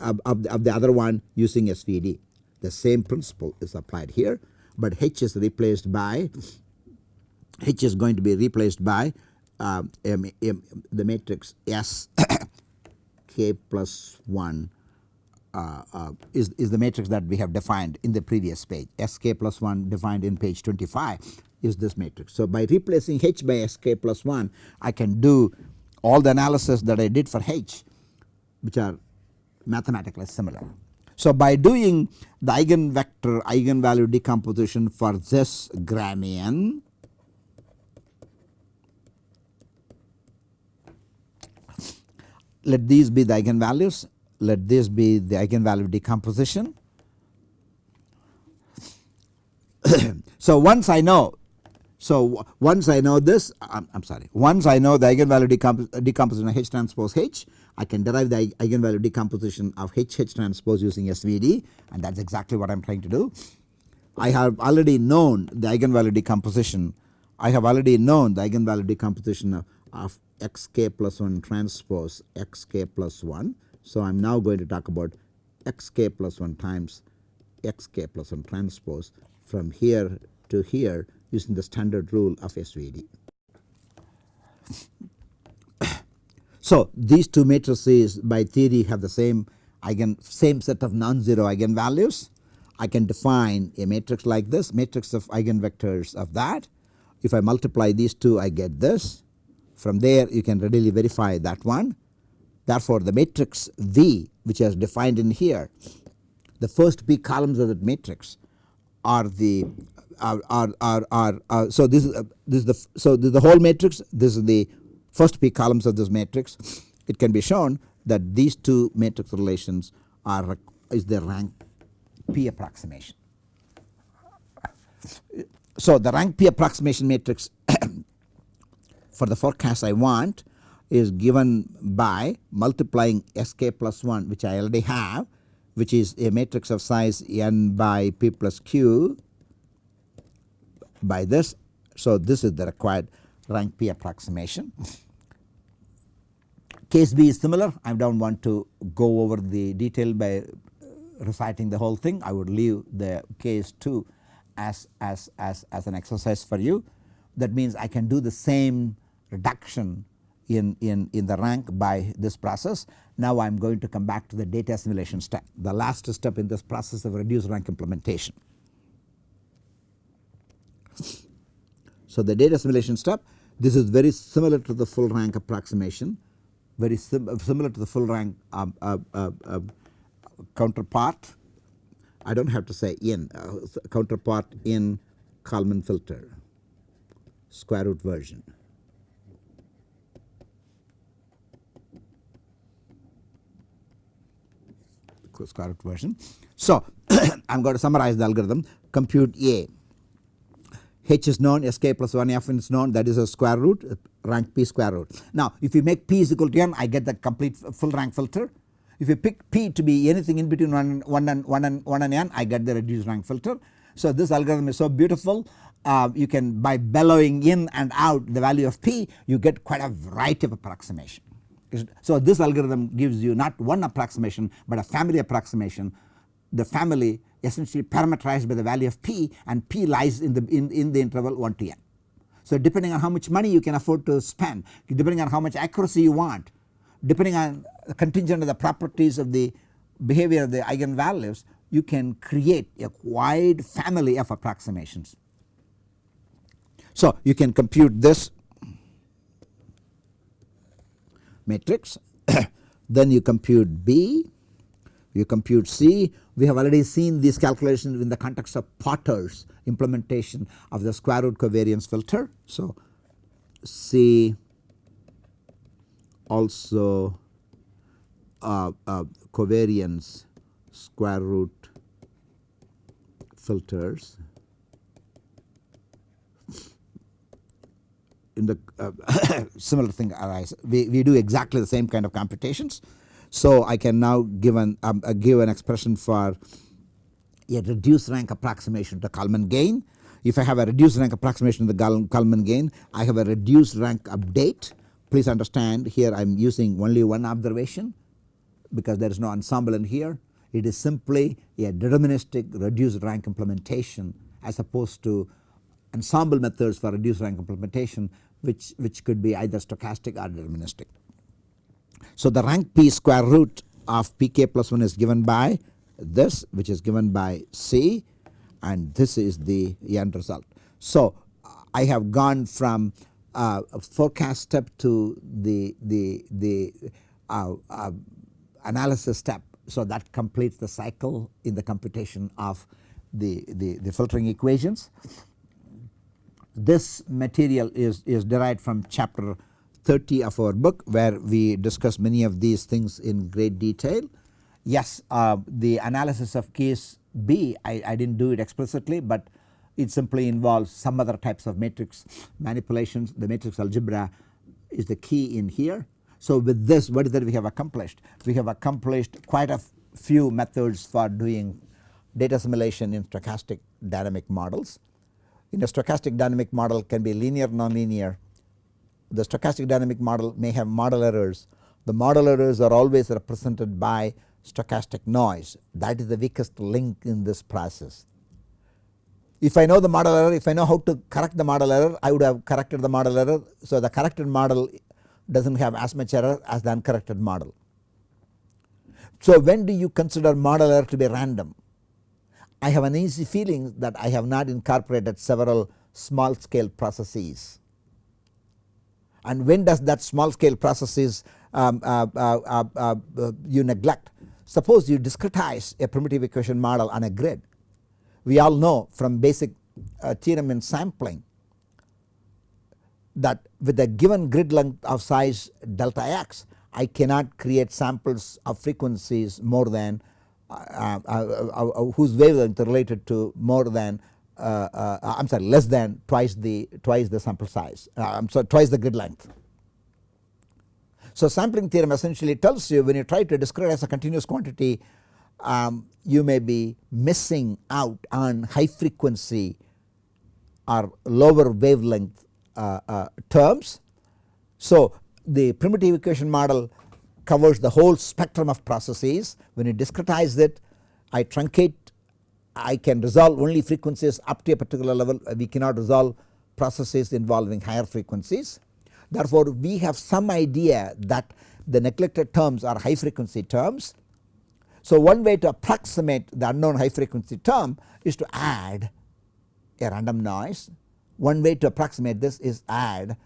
of, of, the, other one using SVD. The same principle is applied here but H is replaced by H is going to be replaced by uh, m, m, the matrix S [coughs] k plus 1 uh, uh, Uh, uh, is, is the matrix that we have defined in the previous page Sk plus 1 defined in page 25 is this matrix. So by replacing H by Sk plus 1 I can do all the analysis that I did for H which are mathematically similar. So by doing the eigenvector eigenvalue decomposition for this Gramian let these be the eigenvalues let this be the eigenvalue decomposition. [coughs] so once I know so once I know this I'm, I'm sorry once I know the eigenvalue decompos decomposition of H transpose H I can derive the eigenvalue decomposition of H H transpose using SVD and that is exactly what I am trying to do. I have already known the eigenvalue decomposition I have already known the eigenvalue decomposition of, of xk plus 1 transpose xk plus 1 so I am now going to talk about xk plus 1 times xk plus 1 transpose from here to here using the standard rule of SVD. [coughs] So these two matrices by theory have the same eigen same set of non-zero eigenvalues. I can define a matrix like this matrix of eigenvectors of that. If I multiply these two I get this from there you can readily verify that one Therefore, the matrix V which is defined in here the first p columns of that matrix are the are are are, are, are so this is uh, this is the so this is the whole matrix this is the first p columns of this matrix it can be shown that these two matrix relations are is the rank p approximation. So the rank p approximation matrix [coughs] for the forecast I want is given by multiplying Sk plus 1 which I already have which is a matrix of size n by p plus q by this. So this is the required rank p approximation. Case B is similar I do not want to go over the detail by reciting the whole thing I would leave the case 2 as, as, as, as an exercise for you that means I can do the same reduction in, in, in the rank by this process. Now I am going to come back to the data assimilation step the last step in this process of reduced rank implementation. So the data assimilation step this is very similar to the full rank approximation very sim similar to the full rank um, uh, uh, uh, counterpart I do not have to say in uh, counterpart in Kalman filter square root version. Square root version. So I am going to summarize the algorithm compute A h is known sk plus 1 f is known that is a square root rank p square root. Now if you make p is equal to n I get the complete full rank filter if you pick p to be anything in between 1, 1 and 1 and 1 and n I get the reduced rank filter. So this algorithm is so beautiful uh, you can by bellowing in and out the value of p you get quite a variety of approximation. So this algorithm gives you not one approximation but a family approximation the family essentially parameterized by the value of p and p lies in the in, in the interval 1 to n. So depending on how much money you can afford to spend depending on how much accuracy you want depending on contingent on the properties of the behavior of the eigenvalues you can create a wide family of approximations. So you can compute this matrix [coughs] then you compute B you compute C we have already seen these calculations in the context of Potter's implementation of the square root covariance filter. So C also uh, uh, covariance square root filters in the uh, [coughs] similar thing arise. We, we do exactly the same kind of computations. So I can now give an um, uh, give an expression for a reduced rank approximation to Kalman gain. If I have a reduced rank approximation to the Kalman gain, I have a reduced rank update. Please understand here I am using only one observation because there is no ensemble in here. It is simply a deterministic reduced rank implementation as opposed to ensemble methods for reduced rank implementation which, which could be either stochastic or deterministic. So the rank p square root of pk plus 1 is given by this which is given by C and this is the end result. So I have gone from uh, forecast step to the, the, the uh, uh, analysis step. So that completes the cycle in the computation of the, the, the filtering equations. This material is, is derived from chapter 30 of our book where we discuss many of these things in great detail. Yes uh, the analysis of case B I, I did not do it explicitly but it simply involves some other types of matrix manipulations the matrix algebra is the key in here. So with this what is that we have accomplished? We have accomplished quite a few methods for doing data assimilation in stochastic dynamic models. In a stochastic dynamic model can be linear nonlinear the stochastic dynamic model may have model errors. The model errors are always represented by stochastic noise that is the weakest link in this process. If I know the model error, if I know how to correct the model error, I would have corrected the model error. So the corrected model does not have as much error as the uncorrected model. So when do you consider model error to be random? I have an easy feeling that I have not incorporated several small scale processes and when does that small scale processes um, uh, uh, uh, you neglect. Suppose you discretize a primitive equation model on a grid. We all know from basic theorem in sampling that with a given grid length of size delta x I cannot create samples of frequencies more than uh, uh, uh, whose wavelength related to more than uh, uh, I am sorry less than twice the twice the sample size I am sorry twice the grid length. So sampling theorem essentially tells you when you try to discretize a continuous quantity um, you may be missing out on high frequency or lower wavelength terms. So the primitive equation model covers the whole spectrum of processes when you discretize it I truncate I can resolve only frequencies up to a particular level we cannot resolve processes involving higher frequencies. Therefore we have some idea that the neglected terms are high frequency terms. So one way to approximate the unknown high frequency term is to add a random noise. One way to approximate this is add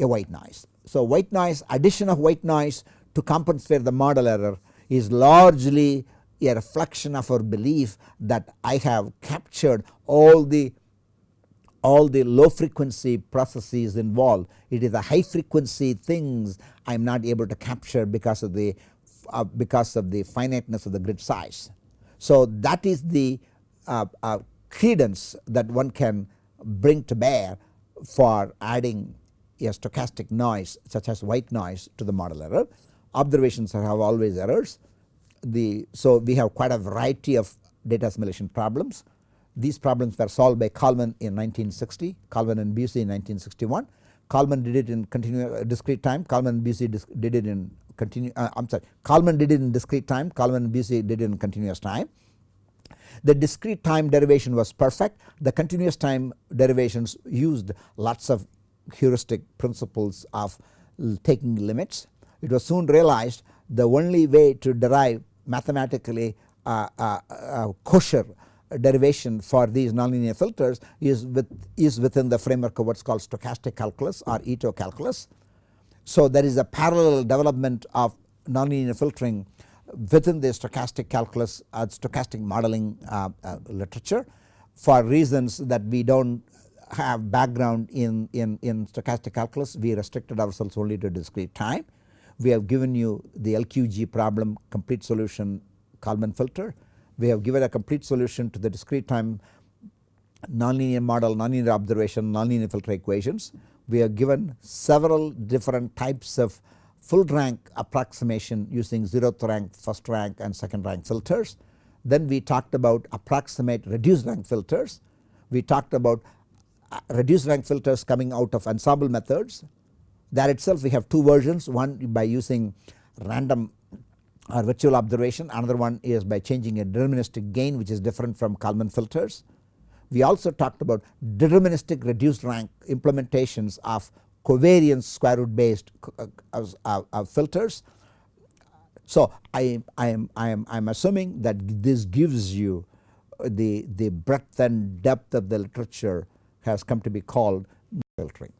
a white noise. So white noise addition of white noise to compensate the model error is largely a reflection of our belief that I have captured all the all the low frequency processes involved. It is the high frequency things I am not able to capture because of the uh, because of the finiteness of the grid size. So that is the uh, uh, credence that one can bring to bear for adding a stochastic noise such as white noise to the model error. Observations have always errors the so we have quite a variety of data assimilation problems. These problems were solved by Kalman in 1960, Kalman and Bucy in 1961. Kalman did it in uh, discrete time, Kalman and Bucy did it in continue uh, I am sorry Kalman did it in discrete time, Kalman and Bucy did it in continuous time. The discrete time derivation was perfect, the continuous time derivations used lots of heuristic principles of taking limits it was soon realized the only way to derive mathematically uh, uh, uh, kosher derivation for these nonlinear filters is with is within the framework of what is called stochastic calculus or Ito calculus. So there is a parallel development of nonlinear filtering within the stochastic calculus uh, stochastic modeling uh, uh, literature for reasons that we do not have background in, in, in stochastic calculus we restricted ourselves only to discrete time. We have given you the LQG problem complete solution Kalman filter. We have given a complete solution to the discrete time nonlinear model, nonlinear observation, nonlinear filter equations. We have given several different types of full rank approximation using zeroth rank, first rank and second rank filters. Then we talked about approximate reduced rank filters. We talked about reduced rank filters coming out of ensemble methods. That itself we have two versions one by using random or virtual observation another one is by changing a deterministic gain which is different from Kalman filters. We also talked about deterministic reduced rank implementations of covariance square root based uh, uh, uh, filters. So I, I am I am I am assuming that this gives you the the breadth and depth of the literature has come to be called filtering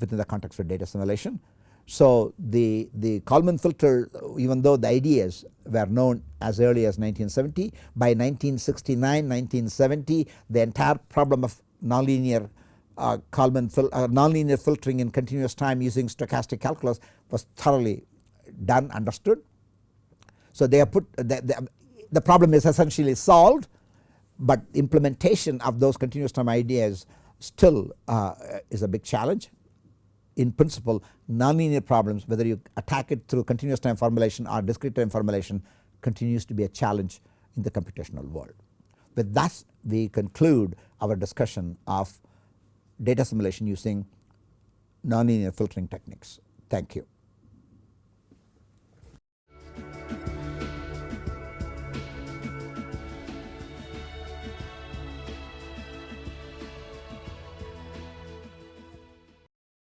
within the context of data assimilation. So the, the Kalman filter even though the ideas were known as early as 1970 by 1969 1970 the entire problem of nonlinear uh, Kalman fil uh, nonlinear filtering in continuous time using stochastic calculus was thoroughly done understood. So they have put the, the, the problem is essentially solved but implementation of those continuous time ideas still uh, is a big challenge. In principle nonlinear problems whether you attack it through continuous time formulation or discrete time formulation continues to be a challenge in the computational world. With that we conclude our discussion of data assimilation using nonlinear filtering techniques. Thank you.